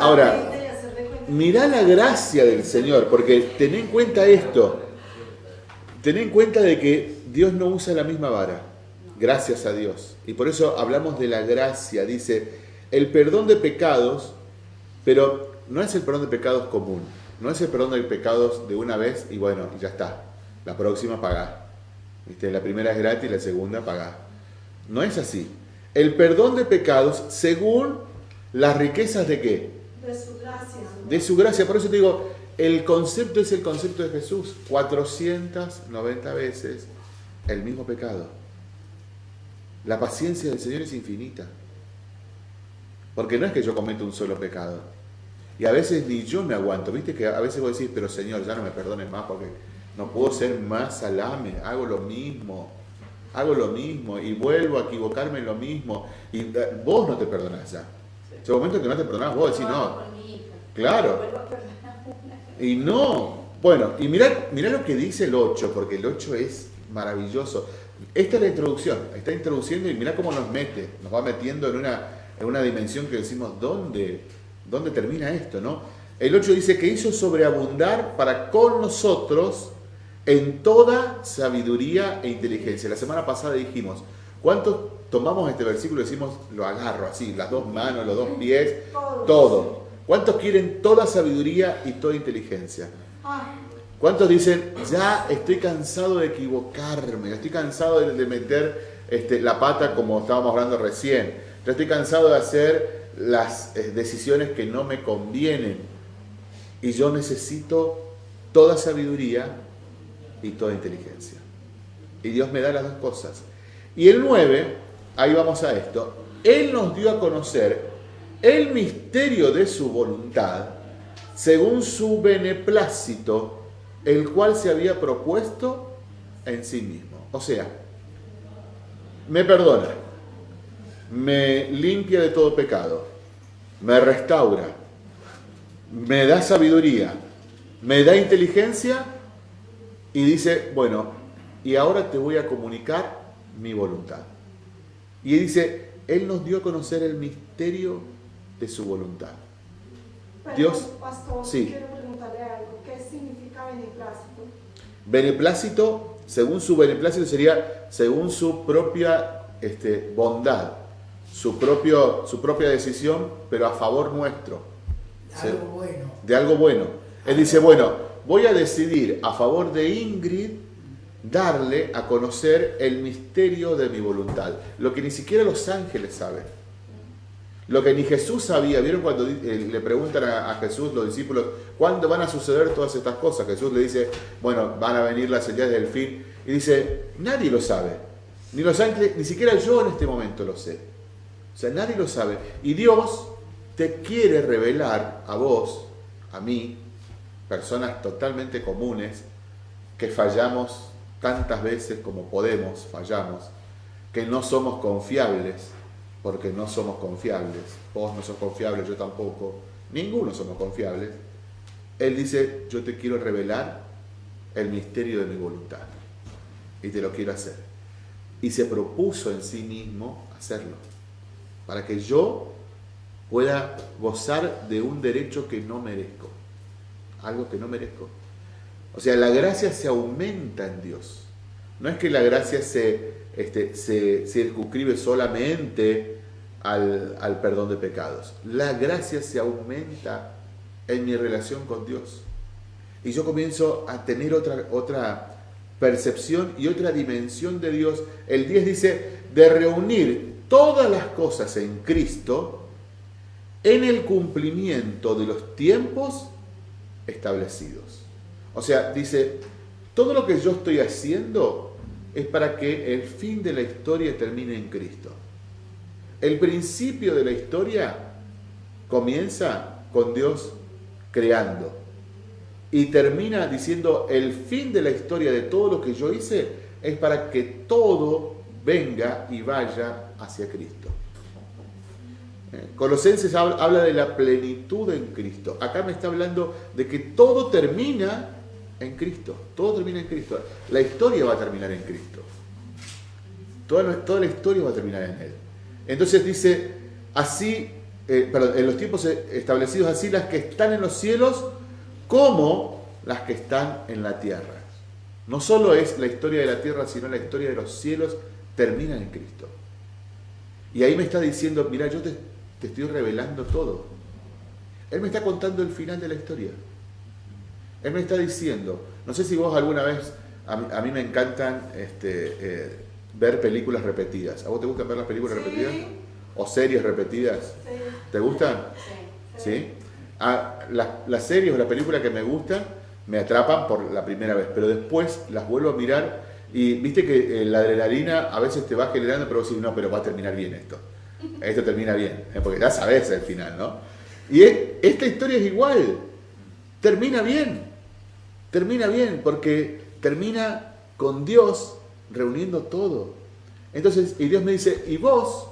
Ah, Ahora. Mirá la gracia del Señor, porque ten en cuenta esto. Ten en cuenta de que Dios no usa la misma vara. Gracias a Dios. Y por eso hablamos de la gracia. Dice, el perdón de pecados, pero no es el perdón de pecados común. No es el perdón de pecados de una vez y bueno, ya está. La próxima pagás. ¿Viste? La primera es gratis, la segunda pagás. No es así. El perdón de pecados según las riquezas de qué? De su gracia. de su gracia. Por eso te digo, el concepto es el concepto de Jesús. 490 veces el mismo pecado. La paciencia del Señor es infinita. Porque no es que yo cometa un solo pecado. Y a veces ni yo me aguanto. Viste que a veces vos decís, pero Señor, ya no me perdones más porque no puedo ser más salame. Hago lo mismo. Hago lo mismo. Y vuelvo a equivocarme en lo mismo. Y eh, vos no te perdonás ya. Llega un momento que no te perdonás, vos decís, no. Hija. Claro. Y no. Bueno, y mirá, mirá lo que dice el 8, porque el 8 es maravilloso. Esta es la introducción, está introduciendo y mirá cómo nos mete, nos va metiendo en una, en una dimensión que decimos, ¿dónde, ¿dónde termina esto? no? El 8 dice que hizo sobreabundar para con nosotros en toda sabiduría e inteligencia. La semana pasada dijimos, ¿cuántos tomamos este versículo y decimos, lo agarro así, las dos manos, los dos pies, Todo. ¿Cuántos quieren toda sabiduría y toda inteligencia? Ah, ¿Cuántos dicen, ya estoy cansado de equivocarme, estoy cansado de, de meter este, la pata como estábamos hablando recién, ya estoy cansado de hacer las eh, decisiones que no me convienen y yo necesito toda sabiduría y toda inteligencia. Y Dios me da las dos cosas. Y el 9, ahí vamos a esto, Él nos dio a conocer el misterio de su voluntad según su beneplácito, el cual se había propuesto en sí mismo. O sea, me perdona, me limpia de todo pecado, me restaura, me da sabiduría, me da inteligencia y dice, bueno, y ahora te voy a comunicar mi voluntad. Y dice, Él nos dio a conocer el misterio de su voluntad. perdón, Dios, Pastor, sí. quiero preguntarle algo. ¿Qué significa beneplácito? Beneplácito, según su beneplácito, sería según su propia este, bondad, su, propio, su propia decisión, pero a favor nuestro, Sí. Algo bueno. de algo bueno. Él dice, bueno, voy a decidir a favor de Ingrid darle a conocer el misterio de mi voluntad, lo que ni siquiera los ángeles saben. Lo que ni Jesús sabía, ¿vieron cuando eh, le preguntan a Jesús los discípulos, ¿cuándo van a suceder todas estas cosas? Jesús le dice, bueno, van a venir las señales del fin. Y dice, nadie lo sabe. Ni los ángeles, ni siquiera yo en este momento lo sé. O sea, nadie lo sabe. Y Dios te quiere revelar a vos, a mí, personas totalmente comunes, que fallamos tantas veces como podemos, fallamos, que no somos confiables, porque no somos confiables. Vos no sos confiable, yo tampoco. Ninguno somos confiables. Él dice, yo te quiero revelar el misterio de mi voluntad. Y te lo quiero hacer. Y se propuso en sí mismo hacerlo. Para que yo pueda gozar de un derecho que no merezco. Algo que no merezco. O sea, la gracia se aumenta en Dios. No es que la gracia se, este, se circunscribe solamente al, al perdón de pecados. La gracia se aumenta en mi relación con Dios. Y yo comienzo a tener otra, otra percepción y otra dimensión de Dios. El 10 dice, de reunir todas las cosas en Cristo en el cumplimiento de los tiempos establecidos. O sea, dice, todo lo que yo estoy haciendo es para que el fin de la historia termine en Cristo. El principio de la historia comienza con Dios creando y termina diciendo el fin de la historia de todo lo que yo hice es para que todo venga y vaya hacia Cristo. Eh, Colosenses habla, habla de la plenitud en Cristo. Acá me está hablando de que todo termina en Cristo. Todo termina en Cristo. La historia va a terminar en Cristo. Toda, la historia va a terminar en Él. Entonces dice, así, eh, perdón, en los tiempos establecidos así las que están en los cielos como las que están en la tierra. No solo es la historia de la tierra, sino la historia de los cielos termina en Cristo. Y ahí me está diciendo, mira, yo te estoy revelando todo. Él me está contando el final de la historia. Él me está diciendo, no sé si vos alguna vez, a mí, me encantan este, eh, ver películas repetidas. ¿A vos te gustan ver las películas repetidas? ¿O series repetidas? Sí. ¿Te gustan? Sí. ¿Sí? Ah, las, series o las películas que me gustan me atrapan por la primera vez, pero después las vuelvo a mirar y viste que eh, la adrenalina a veces te va generando, pero vos decís, no, pero va a terminar bien esto. (laughs) Esto termina bien, ¿eh? porque ya sabes el final, ¿no? Y esta historia es igual, termina bien, termina bien, porque termina con Dios reuniendo todo. Entonces, y Dios me dice, y vos,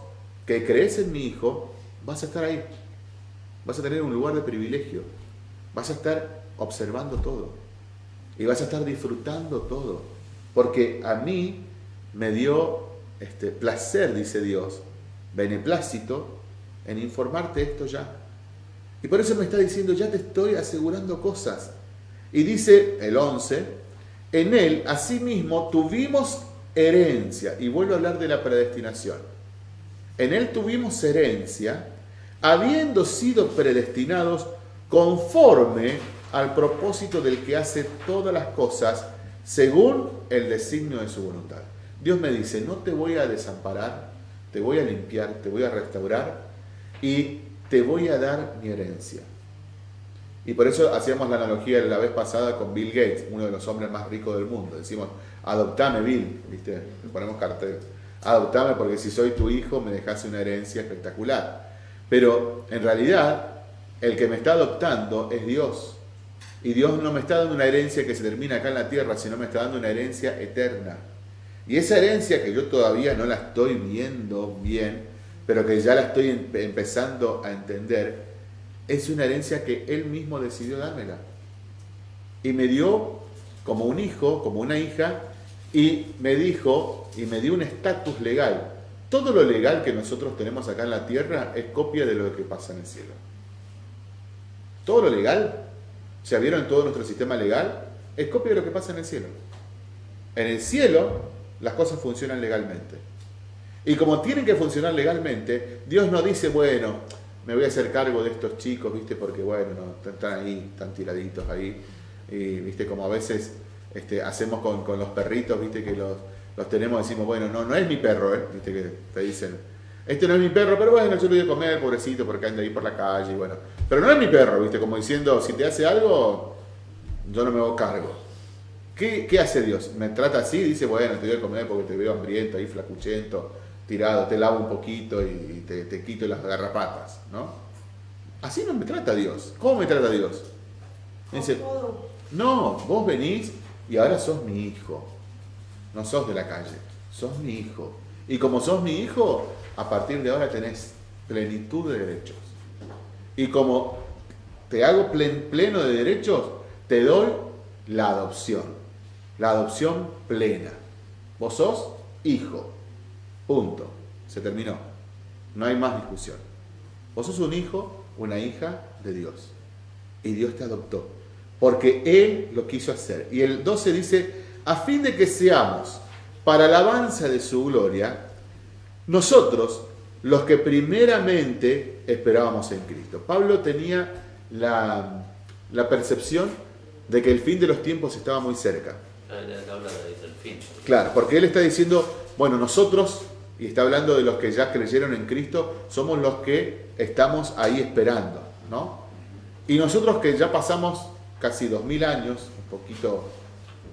que crees en mi Hijo, vas a estar ahí. Vas a tener un lugar de privilegio. Vas a estar observando todo. Y vas a estar disfrutando todo. Porque a mí me dio este, placer, dice Dios, beneplácito, en informarte esto ya. Y por eso me está diciendo, ya te estoy asegurando cosas. Y dice el 11, en él asimismo tuvimos herencia. Y vuelvo a hablar de la predestinación. En él tuvimos herencia, habiendo sido predestinados conforme al propósito del que hace todas las cosas según el designio de su voluntad. Dios me dice, no te voy a desamparar, te voy a limpiar, te voy a restaurar y te voy a dar mi herencia. Y por eso hacíamos la analogía la vez pasada con Bill Gates, uno de los hombres más ricos del mundo. Decimos, adoptame Bill, ¿viste? Le ponemos cartel. Adoptame porque si soy tu hijo me dejas una herencia espectacular. Pero en realidad el que me está adoptando es Dios. Y Dios no me está dando una herencia que se termina acá en la tierra, sino me está dando una herencia eterna. Y esa herencia que yo todavía no la estoy viendo bien, pero que ya la estoy empezando a entender, es una herencia que Él mismo decidió dármela. Y me dio como un hijo, como una hija, y me dijo, y me dio un estatus legal. Todo lo legal que nosotros tenemos acá en la tierra es copia de lo que pasa en el cielo. Todo lo legal, ¿se vieron todo nuestro sistema legal? Es copia de lo que pasa en el cielo. En el cielo las cosas funcionan legalmente. Y como tienen que funcionar legalmente, Dios no dice, bueno, me voy a hacer cargo de estos chicos, ¿viste? Porque, bueno, no, están ahí, están tiraditos ahí. Y, ¿viste? Como a veces este, hacemos con, los perritos, ¿viste? Que los, los tenemos, decimos, bueno, no, no es mi perro, ¿eh? ¿Viste? Que te dicen, este no es mi perro, pero bueno, yo lo voy a comer, pobrecito, porque anda ahí por la calle, y bueno. Pero no es mi perro, ¿viste? Como diciendo, si te hace algo, yo no me hago cargo. ¿Qué, ¿Qué, hace Dios? Me trata así, dice, bueno, te voy a comer porque te veo hambriento, ahí flacuchento, tirado, te lavo un poquito y te, quito las garrapatas, ¿no? Así no me trata Dios. ¿Cómo me trata Dios? Me dice, no, vos venís y ahora sos mi hijo. No sos de la calle, sos mi hijo. Y como sos mi hijo, a partir de ahora tenés plenitud de derechos. Y como te hago pleno de derechos, te doy la adopción. La adopción plena. Vos sos hijo. Punto. Se terminó. No hay más discusión. Vos sos un hijo, una hija de Dios. Y Dios te adoptó. Porque Él lo quiso hacer. Y el 12 dice, a fin de que seamos para alabanza de su gloria, nosotros, los que primeramente esperábamos en Cristo. Pablo tenía la, la percepción de que el fin de los tiempos estaba muy cerca. Claro, porque él está diciendo, bueno, nosotros y está hablando de los que ya creyeron en Cristo, somos los que estamos ahí esperando, ¿no? Y nosotros que ya pasamos casi dos mil años, un poquito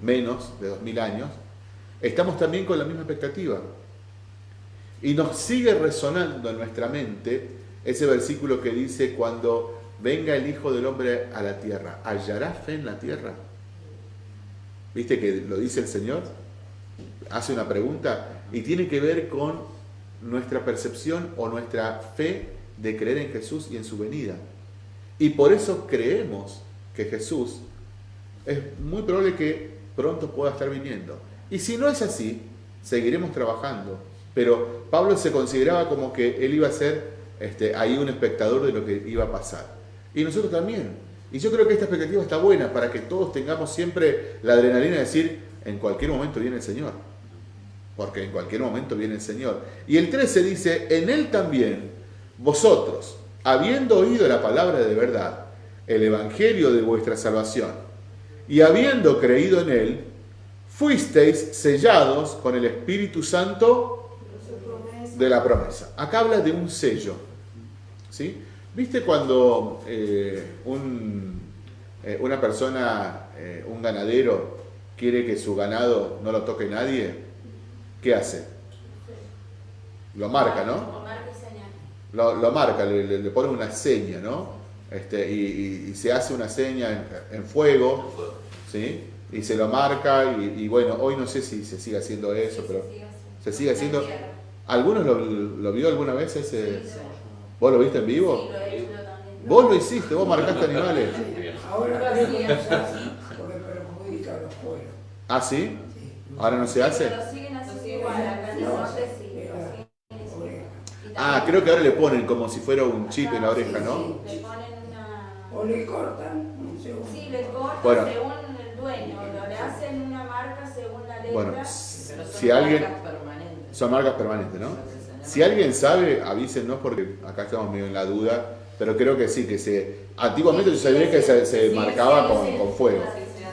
menos de dos mil años, estamos también con la misma expectativa. Y nos sigue resonando en nuestra mente ese versículo que dice, cuando venga el Hijo del Hombre a la tierra, ¿hallará fe en la tierra? ¿Viste que lo dice el Señor? Hace una pregunta y tiene que ver con nuestra percepción o nuestra fe de creer en Jesús y en su venida. Y por eso creemos que Jesús es muy probable que pronto pueda estar viniendo. Y si no es así, seguiremos trabajando Pero Pablo se consideraba como que él iba a ser este, ahí un espectador de lo que iba a pasar. Y nosotros también. Y yo creo que esta expectativa está buena para que todos tengamos siempre la adrenalina de decir, en cualquier momento viene el Señor. Porque en cualquier momento viene el Señor. Y el 13 dice, en Él también, vosotros, habiendo oído la palabra de verdad, el Evangelio de vuestra salvación, y habiendo creído en Él, fuisteis sellados con el Espíritu Santo de la promesa. Acá habla de un sello. ¿sí? ¿Viste cuando eh, eh, una persona, eh, un ganadero, quiere que su ganado no lo toque nadie? ¿Qué hace? Lo marca, ¿no? Como marca y señal. Lo, lo marca, le, le- le pone una seña, ¿no? Este, y, y- y se hace una seña en, en fuego, ¿sí? Y se lo marca, y, y bueno, hoy no sé si se sigue haciendo eso, pero se sigue haciendo. ¿Algunos lo, lo vio alguna vez ese? ¿Vos lo viste en vivo? Vos lo hiciste, vos marcaste animales. (laughs) Ahora porque perjudica a los pueblos. ¿Ah, sí? Sí. ¿Ahora no se hace? Ah, creo que ahora le ponen como si fuera un chip en la oreja, ¿no? Le ponen una... O le cortan segundo. Sí, le cortan Bueno. según el dueño, le hacen una marca según la letra. Bueno, Pero son si alguien... marcas permanentes. Son marcas permanentes, ¿no? Si alguien sabe, avísenos porque acá estamos medio en la duda, pero creo que sí, que se... Antiguamente yo sabía que se, se Sí, marcaba sí, con, sí. con fuego.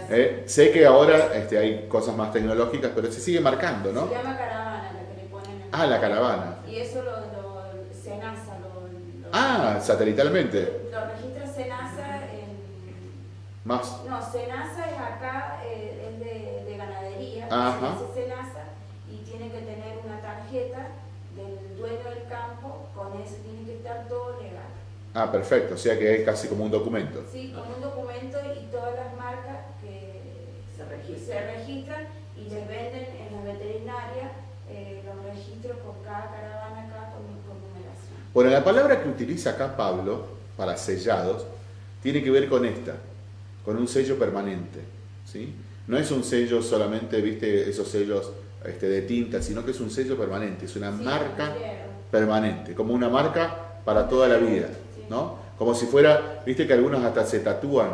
Eh, sé que ahora este, hay cosas más tecnológicas, pero se sigue marcando, ¿no? Se llama caravana la que le ponen en Ah, la caravana. Y eso lo, lo Senasa lo, lo- Ah, satelitalmente. lo registra Senasa en Más. no, Senasa es acá, eh, es de, de ganadería, Ajá. Senasa y tiene que tener una tarjeta del dueño del campo, con eso tiene que estar todo legal. Ah, perfecto. O sea que es casi como un documento. Sí, con un documento y todas las marcas Se registran. y les venden en la veterinaria eh, los registros con cada caravana acá con, con numeración. Bueno, la palabra que utiliza acá Pablo para sellados tiene que ver con esta, con un sello permanente. ¿sí? No es un sello solamente, viste, esos sellos este, de tinta, sino que es un sello permanente, es una Sí, marca permanente, como una marca para toda la vida. ¿no? Como si fuera, viste que algunos hasta se tatúan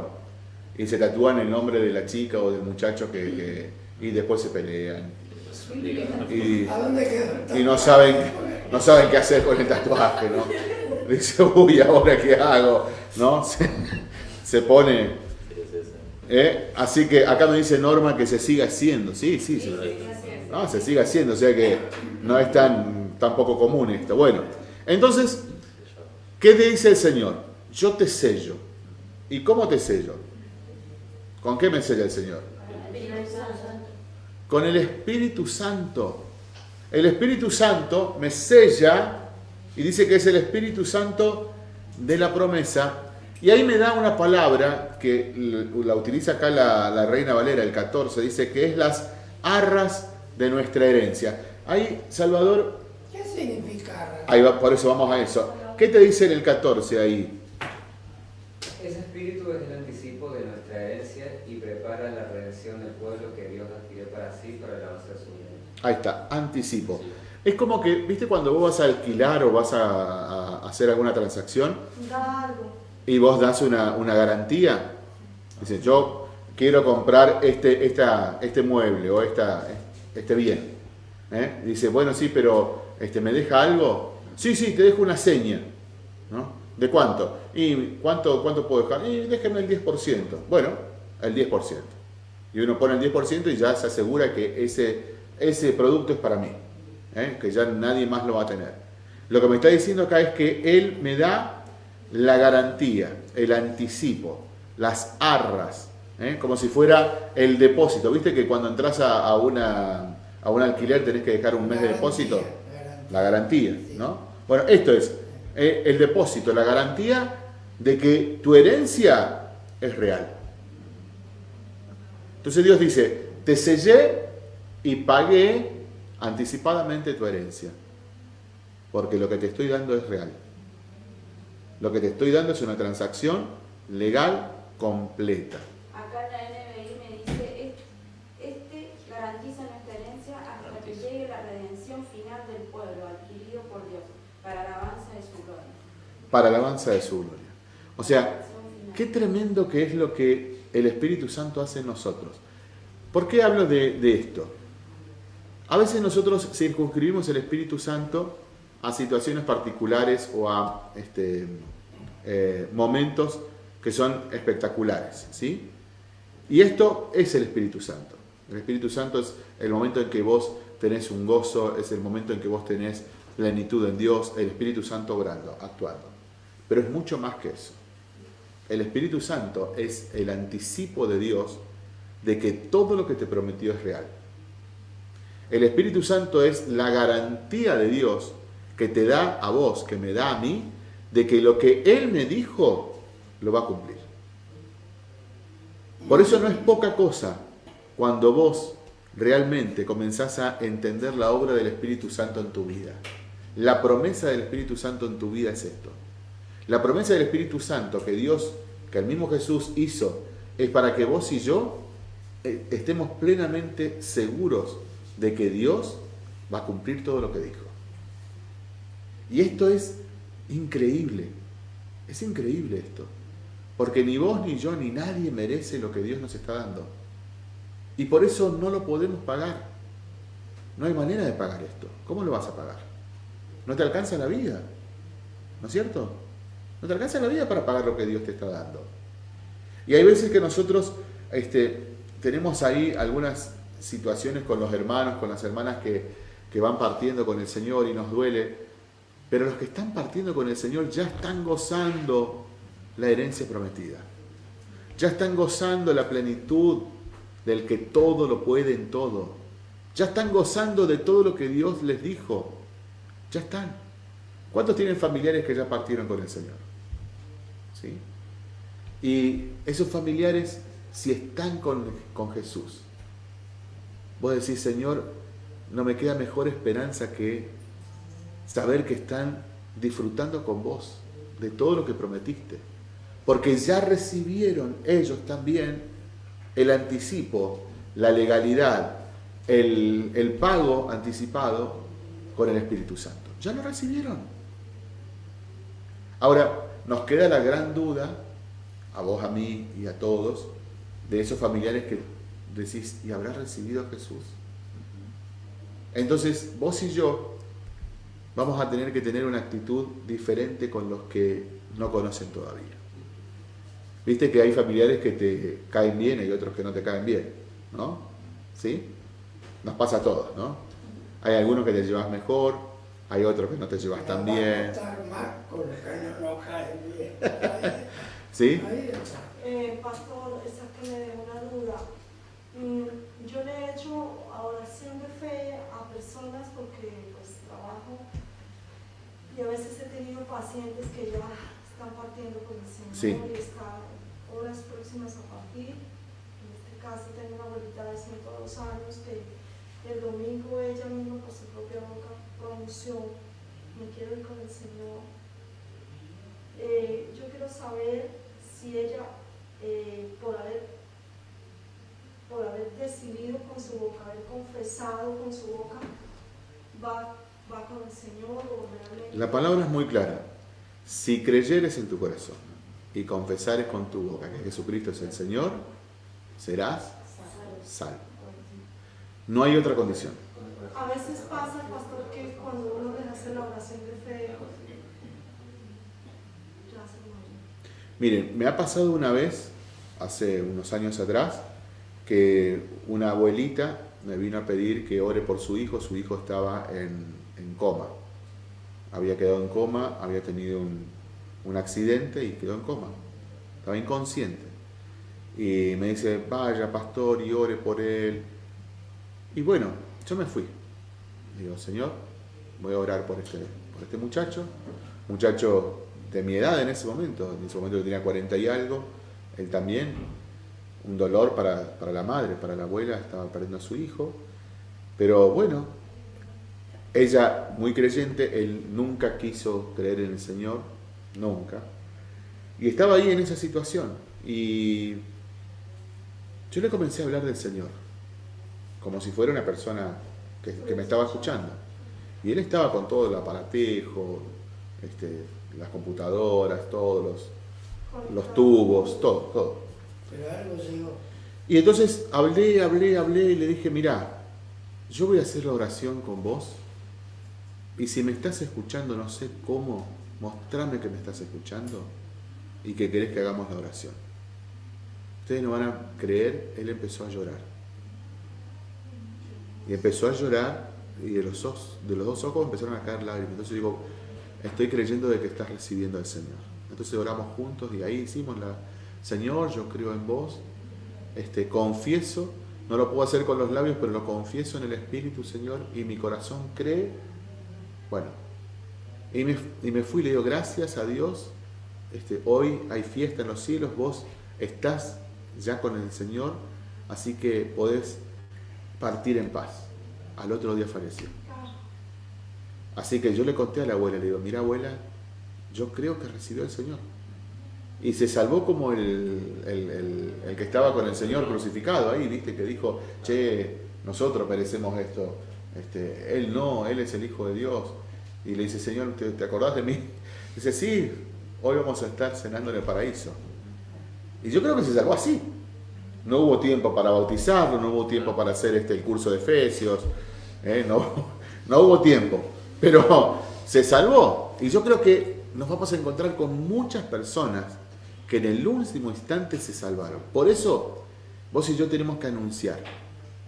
y se tatúan el nombre de la chica o del muchacho que, y después se pelean y, y no saben no saben qué hacer con el tatuaje, ¿no? Dice, uy, ¿ahora qué hago? ¿No? Se, se pone... ¿eh? Así que acá me dice Norma que se siga haciendo. Sí, sí, sí. No, se sigue haciendo, o sea que no es tan, tan poco común esto. Bueno, entonces, ¿qué te dice el Señor? Yo te sello. ¿Y cómo te sello? ¿Con qué me sella el Señor? Con el Espíritu Santo. El Espíritu Santo me sella y dice que es el Espíritu Santo de la promesa. Y ahí me da una palabra que la utiliza acá la, la Reina Valera, el 14, dice que es las arras de nuestra herencia. Ahí, Salvador, ¿Qué significa? ahí va, por eso vamos a eso. ¿Qué te dice en el 14 ahí? Ese espíritu es el anticipo de nuestra herencia y prepara la redención del pueblo que Dios adquirió para sí para el avance de su vida. Ahí está, anticipo. Es como que, ¿viste cuando vos vas a alquilar o vas a, a hacer alguna transacción Da algo. y vos das una, una garantía? Dices, yo quiero comprar este, esta, este mueble o esta, este bien. ¿Eh? Dice, bueno, sí, pero este, ¿me deja algo? Sí, sí, te dejo una seña. ¿no? ¿De cuánto? ¿Y cuánto, cuánto puedo dejar? Y déjeme el 10%. Bueno, el 10%. Y uno pone el 10% y ya se asegura que ese, ese producto es para mí. ¿eh? Que ya nadie más lo va a tener. Lo que me está diciendo acá es que él me da la garantía, el anticipo, las arras, ¿eh? como si fuera el depósito. ¿Viste que cuando entras a, a una, a un alquiler tenés que dejar un mes de depósito? Garantía. La garantía, ¿no? Bueno, esto es eh, el depósito, la garantía de que tu herencia es real. Entonces Dios dice, te sellé y pagué anticipadamente tu herencia, porque lo que te estoy dando es real. Lo que te estoy dando es una transacción legal completa. Acá la NBI me dice, "Es- este garantiza nuestra herencia hasta que llegue la redención final del pueblo adquirido por Dios, para alabanza de su gloria. Para alabanza de su gloria. O sea, qué tremendo que es lo que el Espíritu Santo hace en nosotros. ¿Por qué hablo de, de esto? A veces nosotros circunscribimos el Espíritu Santo a situaciones particulares o a este, eh, momentos que son espectaculares, ¿sí? Y esto es el Espíritu Santo. El Espíritu Santo es el momento en que vos tenés un gozo, es el momento en que vos tenés plenitud en Dios, el Espíritu Santo obrando, actuando. Pero es mucho más que eso. El Espíritu Santo es el anticipo de Dios de que todo lo que te prometió es real. El Espíritu Santo es la garantía de Dios que te da a vos, que me da a mí, de que lo que Él me dijo lo va a cumplir. Por eso no es poca cosa cuando vos realmente comenzás a entender la obra del Espíritu Santo en tu vida. La promesa del Espíritu Santo en tu vida es esto. La promesa del Espíritu Santo que Dios, que el mismo Jesús hizo, es para que vos y yo eh, estemos plenamente seguros de que Dios va a cumplir todo lo que dijo. Y esto es increíble. Es increíble esto. Porque ni vos, ni yo, ni nadie merece lo que Dios nos está dando. Y por eso no lo podemos pagar. No hay manera de pagar esto. ¿Cómo lo vas a pagar? No te alcanza la vida. ¿No es cierto? No te alcanza la vida para pagar lo que Dios te está dando. Y hay veces que nosotros este, tenemos ahí algunas situaciones con los hermanos, con las hermanas que, que van partiendo con el Señor y nos duele. Pero los que están partiendo con el Señor ya están gozando la herencia prometida. Ya están gozando la plenitud del que todo lo puede en todo. Ya están gozando de todo lo que Dios les dijo. Ya están. ¿Cuántos tienen familiares que ya partieron con el Señor? ¿Sí? Y esos familiares, si están con, con Jesús, vos decís, Señor, no me queda mejor esperanza que saber que están disfrutando con vos de todo lo que prometiste. Porque ya recibieron ellos también el anticipo, la legalidad, el, el pago anticipado con el Espíritu Santo. Ya lo recibieron. Ahora, nos queda la gran duda, a vos, a mí y a todos, de esos familiares que decís, ¿y habrá recibido a Jesús? Entonces, vos y yo vamos a tener que tener una actitud diferente con los que no conocen todavía. Viste que hay familiares que te caen bien y otros que no te caen bien, ¿no? ¿Sí? Nos pasa a todos, ¿no? Hay algunos que te llevas mejor, hay otros que no te llevas tan bien. vamos a estar más con los que no nos caen bien. (laughs) Ahí- ¿Sí? Eh, pastor, esa que me dejó una duda. Mm, yo le he hecho oración de fe a personas porque pues trabajo y a veces he tenido pacientes que ya están partiendo con el Señor Sí. y están horas próximas a partir. En este caso tengo una abuelita de 102 años que el domingo ella misma por su propia boca pronunció, me quiero ir con el Señor. Eh, yo quiero saber si ella, eh, por, haber, por haber decidido con su boca, haber confesado con su boca, va, va con el Señor o realmente... La palabra es muy clara. Si creyeres en tu corazón y confesares con tu boca que Jesucristo es el Señor, serás salvo. No hay otra condición. A veces pasa, pastor, que cuando uno les hace la oración de fe, ya se muere. Miren, me ha pasado una vez, hace unos años atrás, que una abuelita me vino a pedir que ore por su hijo. Su hijo estaba en, coma. Había quedado en coma, había tenido un, un accidente y quedó en coma. Estaba inconsciente. Y me dice, vaya pastor y ore por él. Y bueno, yo me fui. Digo, Señor, voy a orar por este, por este muchacho. Muchacho de mi edad en ese momento. En ese momento yo tenía 40 y algo. Él también. Un dolor para, para la madre, para la abuela. Estaba perdiendo a su hijo. Pero bueno, ella muy creyente. Él nunca quiso creer en el Señor. Nunca. Y estaba ahí en esa situación. Y yo le comencé a hablar del Señor. Como si fuera una persona que, me estaba escuchando. Y él estaba con todo el aparatejo, este, las computadoras, todos los, los tubos, todo, todo. Y entonces hablé, hablé, hablé y le dije, mira, yo voy a hacer la oración con vos y si me estás escuchando, no sé cómo, mostrame que me estás escuchando y que querés que hagamos la oración. Ustedes no van a creer, él empezó a llorar. Y empezó a llorar y de los, ojos, de los dos ojos empezaron a caer lágrimas. Entonces digo, estoy creyendo de que estás recibiendo al Señor. Entonces oramos juntos y ahí hicimos la, Señor, yo creo en vos, este, confieso, no lo puedo hacer con los labios, pero lo confieso en el Espíritu, Señor, y mi corazón cree. Bueno, y me, y me fui le digo, gracias a Dios, este, hoy hay fiesta en los cielos, vos estás ya con el Señor, así que podés partir en paz. Al otro día falleció. Así que yo le conté a la abuela, le digo, mira abuela, yo creo que recibió el Señor. Y se salvó como el, el- que estaba con el Señor crucificado ahí, viste, que dijo, che, nosotros merecemos esto. Este, él no, él es el Hijo de Dios. Y le dice, Señor, ¿te, te acordás de mí? (laughs) Dice, sí, hoy vamos a estar cenando en el paraíso. Y yo creo que se salvó así. No hubo tiempo para bautizarlo, no hubo tiempo para hacer este, el curso de Efesios, ¿eh? no, (laughs) no hubo tiempo, pero (laughs) se salvó. Y yo creo que nos vamos a encontrar con muchas personas que en el último instante se salvaron. Por eso vos y yo tenemos que anunciar.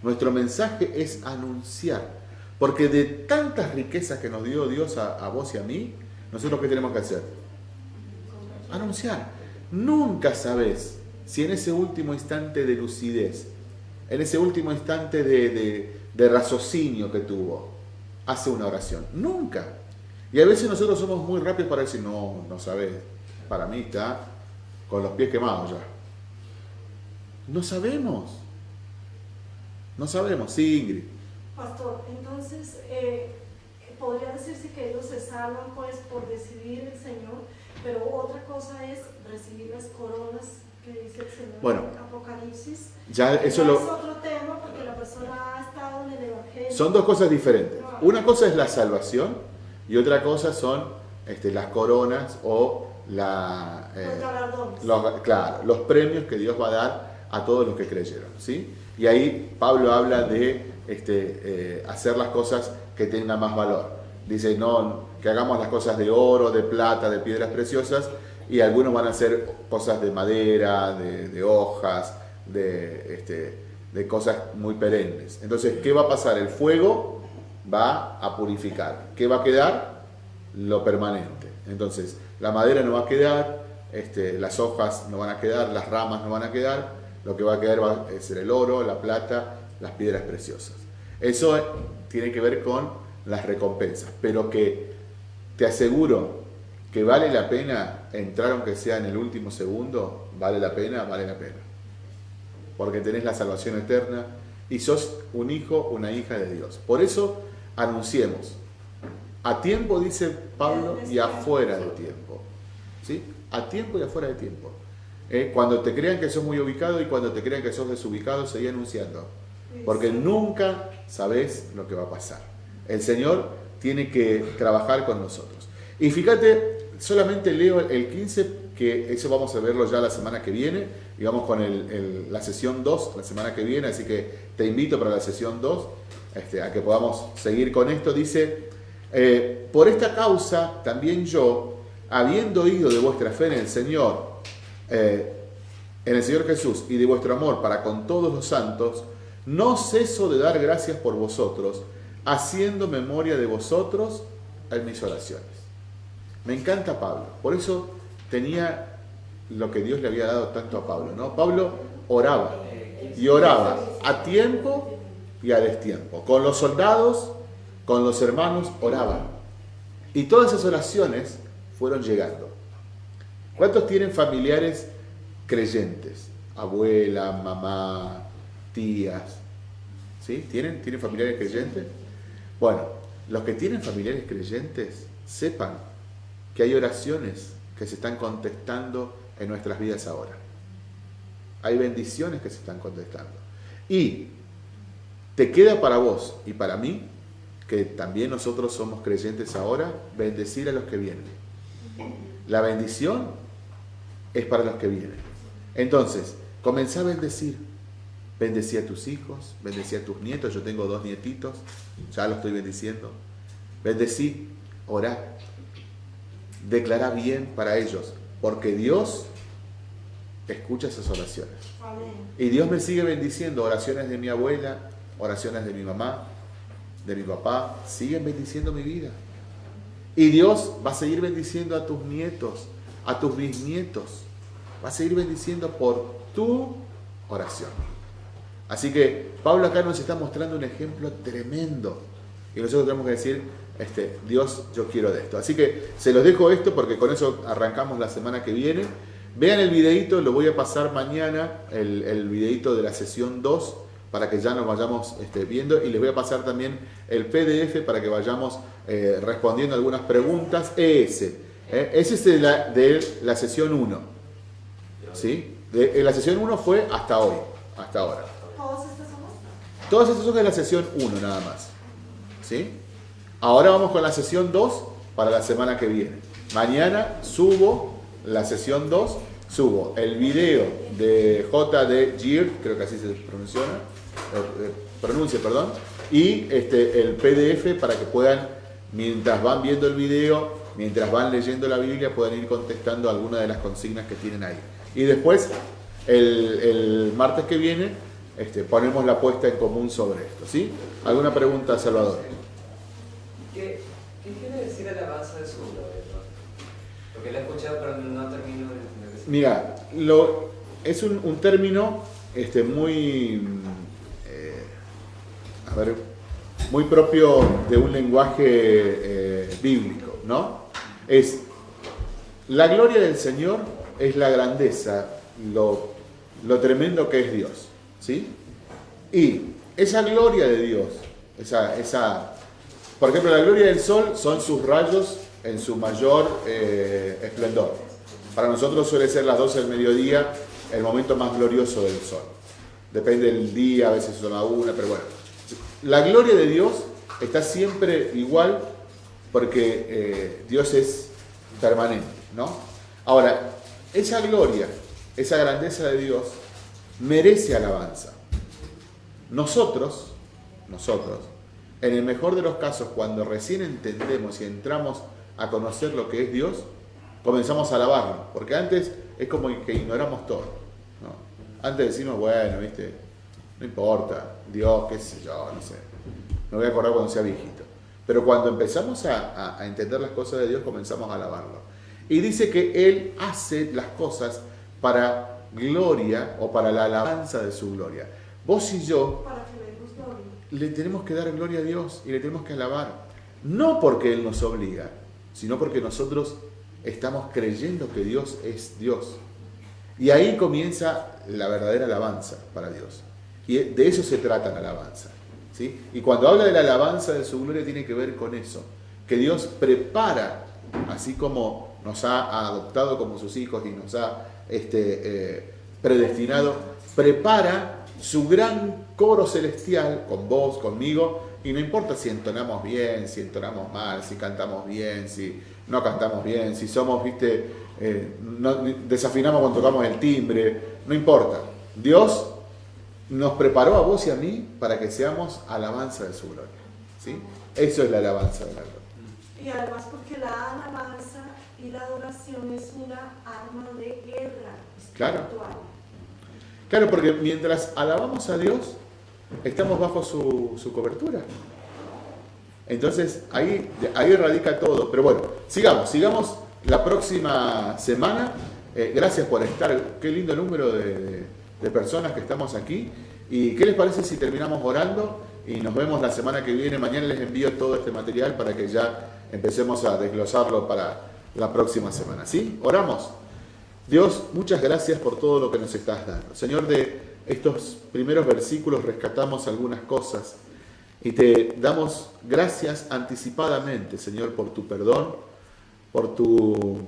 Nuestro mensaje es anunciar. Porque de tantas riquezas que nos dio Dios a, vos y a mí, nosotros qué tenemos que hacer? Anunciar. Nunca sabes si en ese último instante de lucidez, en ese último instante de, de- de raciocinio que tuvo, hace una oración. Nunca. Y a veces nosotros somos muy rápidos para decir, no, no sabes, para mí está con los pies quemados ya. No sabemos. No sabemos, sí, Ingrid. Pastor, entonces, eh, podría decirse que ellos se salvan pues por decidir el Señor, pero otra cosa es recibir las coronas que dice el Señor Bueno. en Apocalipsis. Ya eso Ya lo, es otro tema porque la persona ha estado en el Evangelio. Son dos cosas diferentes. Una cosa es la salvación y otra cosa son este, las coronas o la, eh, Los claro, los premios que Dios va a dar a todos los que creyeron. ¿sí? Y ahí Pablo habla de este, eh, hacer las cosas que tengan más valor. Dice, no, que hagamos las cosas de oro, de plata, de piedras preciosas, y algunos van a hacer cosas de madera, de, de hojas, de, este, de cosas muy perennes. Entonces, ¿qué va a pasar? El fuego va a purificar. ¿Qué va a quedar? Lo permanente. Entonces, la madera no va a quedar, este, las hojas no van a quedar, las ramas no van a quedar, lo que va a quedar va a ser el oro, la plata, las piedras preciosas. Eso tiene que ver con las recompensas, pero que te aseguro que vale la pena entrar aunque sea en el último segundo, vale la pena, vale la pena. Porque tenés la salvación eterna y sos un hijo, una hija de Dios. Por eso anunciemos. A tiempo, dice Pablo, y afuera de tiempo. ¿Sí? A tiempo y afuera de tiempo. Eh, Cuando te crean que sos muy ubicado y cuando te crean que sos desubicado, seguí anunciando. Porque nunca sabes lo que va a pasar. El Señor tiene que trabajar con nosotros. Y fíjate, solamente leo el 15, que eso vamos a verlo ya la semana que viene, y vamos con el- el- la sesión 2 la semana que viene, así que te invito para la sesión 2 este, a que podamos seguir con esto. Dice, eh, por esta causa también yo, habiendo oído de vuestra fe en el Señor, eh, en el Señor Jesús y de vuestro amor para con todos los santos, no ceso de dar gracias por vosotros, haciendo memoria de vosotros en mis oraciones. Me encanta Pablo, por eso tenía lo que Dios le había dado tanto a Pablo, ¿no? Pablo oraba y oraba a tiempo y a destiempo. Con los soldados, con los hermanos, oraban. Y todas esas oraciones fueron llegando. ¿Cuántos tienen familiares creyentes? Abuela, mamá, tías. ¿Sí? ¿Tienen, ¿Tienen familiares creyentes? Bueno, los que tienen familiares creyentes, sepan que hay oraciones que se están contestando en nuestras vidas ahora. Hay bendiciones que se están contestando. Y Te queda para vos y para mí, que también nosotros somos creyentes ahora, bendecir a los que vienen. La bendición es para los que vienen. Entonces, comenzá a bendecir. Bendecí a tus hijos, bendecí a tus nietos. Yo tengo dos nietitos, ya los estoy bendiciendo. Bendecí, orá. Declará bien para ellos, porque Dios escucha esas oraciones. Y Dios me sigue bendiciendo. Oraciones de mi abuela, oraciones de mi mamá, de mi papá, siguen bendiciendo mi vida. Y Dios va a seguir bendiciendo a tus nietos, a tus bisnietos. Va a seguir bendiciendo por tu oración. Así que Pablo acá nos está mostrando un ejemplo tremendo. Y nosotros tenemos que decir, este, Dios, yo quiero de esto. Así que se los dejo esto porque con eso arrancamos la semana que viene. Vean el videito, lo voy a pasar mañana, el, el videito de la sesión 2, para que ya nos vayamos este, viendo. Y les voy a pasar también el PDF para que vayamos eh, respondiendo algunas preguntas. Ese, ¿eh? ese es de la, de la sesión 1. ¿Sí? De, la sesión 1 fue hasta hoy, hasta ahora. ¿Todos estos somos? Todas estas son de la sesión 1 nada más. ¿Sí? Ahora vamos con la sesión 2 para la semana que viene. Mañana subo la sesión 2, subo el video de J.D. Gear, creo que así se pronuncia, eh, eh, perdón, y este, el PDF para que puedan, mientras van viendo el video, mientras van leyendo la Biblia, puedan ir contestando algunas de las consignas que tienen ahí. Y después, el, el martes que viene, este, ponemos la puesta en común sobre esto. ¿sí? ¿Alguna pregunta, Salvador? ¿Qué, quiere decir alabanza de su? Porque la he escuchado, pero no Mira, lo, es un, término este, muy, eh, a ver, muy propio de un lenguaje eh, bíblico, ¿no? Es la gloria del Señor es la grandeza, lo, lo tremendo que es Dios, ¿sí? Y esa gloria de Dios, esa, esa, por ejemplo, la gloria del sol son sus rayos en su mayor eh, esplendor. Para nosotros suele ser las 12 del mediodía el momento más glorioso del sol. Depende del día, a veces son a una, pero bueno. La gloria de Dios está siempre igual porque eh, Dios es permanente, ¿no? Ahora, esa gloria, esa grandeza de Dios merece alabanza. Nosotros, nosotros, en el mejor de los casos, cuando recién entendemos y entramos a conocer lo que es Dios, comenzamos a alabarlo, porque antes es como que ignoramos todo. ¿no? Antes decimos, bueno, viste, no importa, Dios, qué sé yo, no sé, me voy a acordar cuando sea viejito. Pero cuando empezamos a, a- a entender las cosas de Dios, comenzamos a alabarlo. Y dice que Él hace las cosas para gloria o para la alabanza de su gloria. Vos y yo Para que le tenemos que dar gloria a Dios y le tenemos que alabar. No porque Él nos obliga, sino porque nosotros estamos creyendo que Dios es Dios. Y ahí comienza la verdadera alabanza para Dios. Y de eso se trata la alabanza. ¿sí? Y cuando habla de la alabanza de su gloria tiene que ver con eso. Que Dios prepara, así como nos ha adoptado como sus hijos y nos ha este, eh, predestinado, prepara su gran coro celestial con vos, conmigo, y no importa si entonamos bien, si entonamos mal, si cantamos bien, si no cantamos bien, si somos, viste, eh, no- desafinamos cuando tocamos el timbre, no importa. Dios nos preparó a vos y a mí para que seamos alabanza de su gloria. ¿sí? Eso es la alabanza de la gloria. Y además porque la alabanza y la adoración es una arma de guerra Claro. espiritual. Claro, porque mientras alabamos a Dios, estamos bajo su, su cobertura. Entonces, ahí, ahí radica todo. Pero bueno, sigamos, sigamos la próxima semana. Eh, gracias por estar. Qué lindo número de, de- personas que estamos aquí. ¿Y qué les parece si terminamos orando? Y nos vemos la semana que viene. Mañana les envío todo este material para que ya empecemos a desglosarlo para la próxima semana. ¿Sí? Oramos. Dios, muchas gracias por todo lo que nos estás dando. Señor, de estos primeros versículos rescatamos algunas cosas y te damos gracias anticipadamente, Señor, por tu perdón, por tu,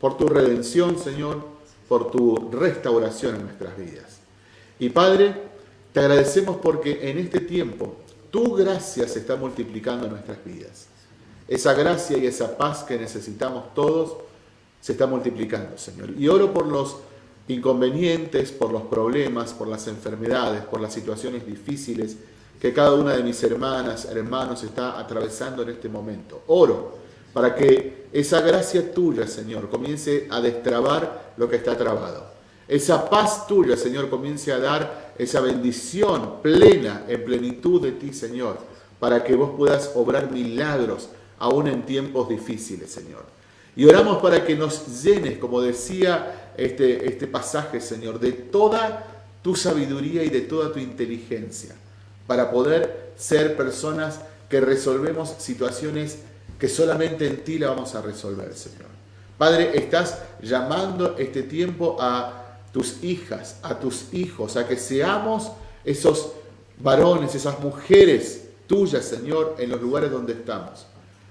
por tu redención, Señor, por tu restauración en nuestras vidas. Y Padre, Te agradecemos porque en este tiempo tu gracia se está multiplicando en nuestras vidas. Esa gracia y esa paz que necesitamos todos se está multiplicando, Señor. Y oro por los inconvenientes, por los problemas, por las enfermedades, por las situaciones difíciles que cada una de mis hermanas, hermanos está atravesando en este momento. Oro para que esa gracia tuya, Señor, comience a destrabar lo que está trabado. Esa paz tuya, Señor, comience a dar esa bendición plena, en plenitud de ti, Señor, para que vos puedas obrar milagros aún en tiempos difíciles, Señor. Y oramos para que nos llenes, como decía este, este pasaje, Señor, de toda tu sabiduría y de toda tu inteligencia, para poder ser personas que resolvemos situaciones que solamente en ti la vamos a resolver, Señor. Padre, estás llamando este tiempo a tus hijas, a tus hijos, a que seamos esos varones, esas mujeres tuyas, Señor, en los lugares donde estamos.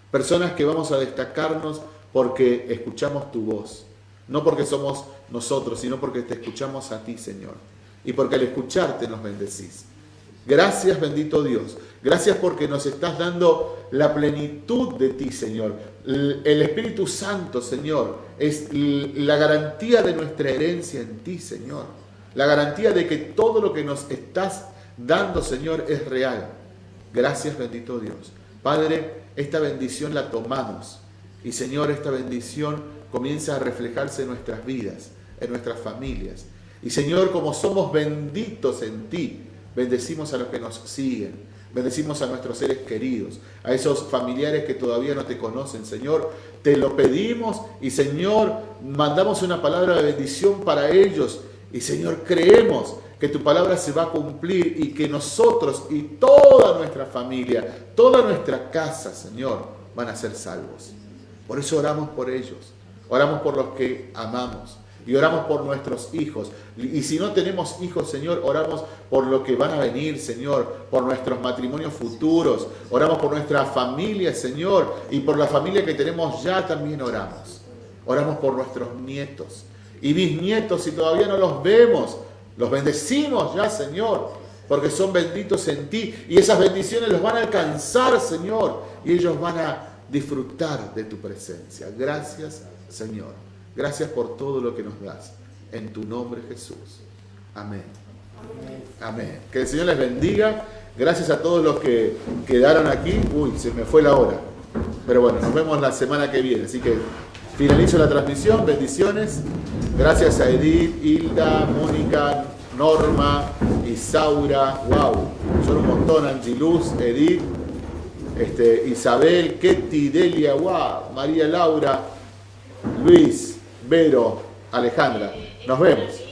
Personas que vamos a destacarnos porque escuchamos tu voz. No porque somos nosotros, sino porque te escuchamos a ti, Señor. Y porque al escucharte nos bendecís. Gracias, bendito Dios. Gracias porque nos estás dando la plenitud de ti, Señor. El Espíritu Santo, Señor, es la garantía de nuestra herencia en ti, Señor. La garantía de que todo lo que nos estás dando, Señor, es real. Gracias, bendito Dios. Padre, esta bendición la tomamos. Y Señor, esta bendición comienza a reflejarse en nuestras vidas, en nuestras familias. Y Señor, como somos benditos en ti, bendecimos a los que nos siguen. Bendecimos a nuestros seres queridos, a esos familiares que todavía no te conocen, Señor. Te lo pedimos y, Señor, mandamos una palabra de bendición para ellos. Y, Señor, creemos que tu palabra se va a cumplir y que nosotros y toda nuestra familia, toda nuestra casa, Señor, van a ser salvos. Por eso oramos por ellos, oramos por los que amamos y oramos por nuestros hijos. Y si no tenemos hijos, Señor, oramos por lo que van a venir, Señor, por nuestros matrimonios futuros, oramos por nuestra familia, Señor, y por la familia que tenemos ya también oramos. Oramos por nuestros nietos y bisnietos si todavía no los vemos. Los bendecimos ya, Señor, porque son benditos en ti y esas bendiciones los van a alcanzar, Señor, y ellos van a disfrutar de tu presencia. Gracias, Señor. Gracias por todo lo que nos das. En tu nombre, Jesús. Amén. Amén. Que el Señor les bendiga. Gracias a todos los que quedaron aquí. Uy, se me fue la hora. Pero bueno, nos vemos la semana que viene. Así que finalizo la transmisión. Bendiciones. Gracias a Edith, Hilda, Mónica, Norma, Isaura. Wow, son un montón. Angiluz, Edith, este, Isabel, Ketty, Delia, wow, María Laura, Luis, Vero, Alejandra. Nos vemos.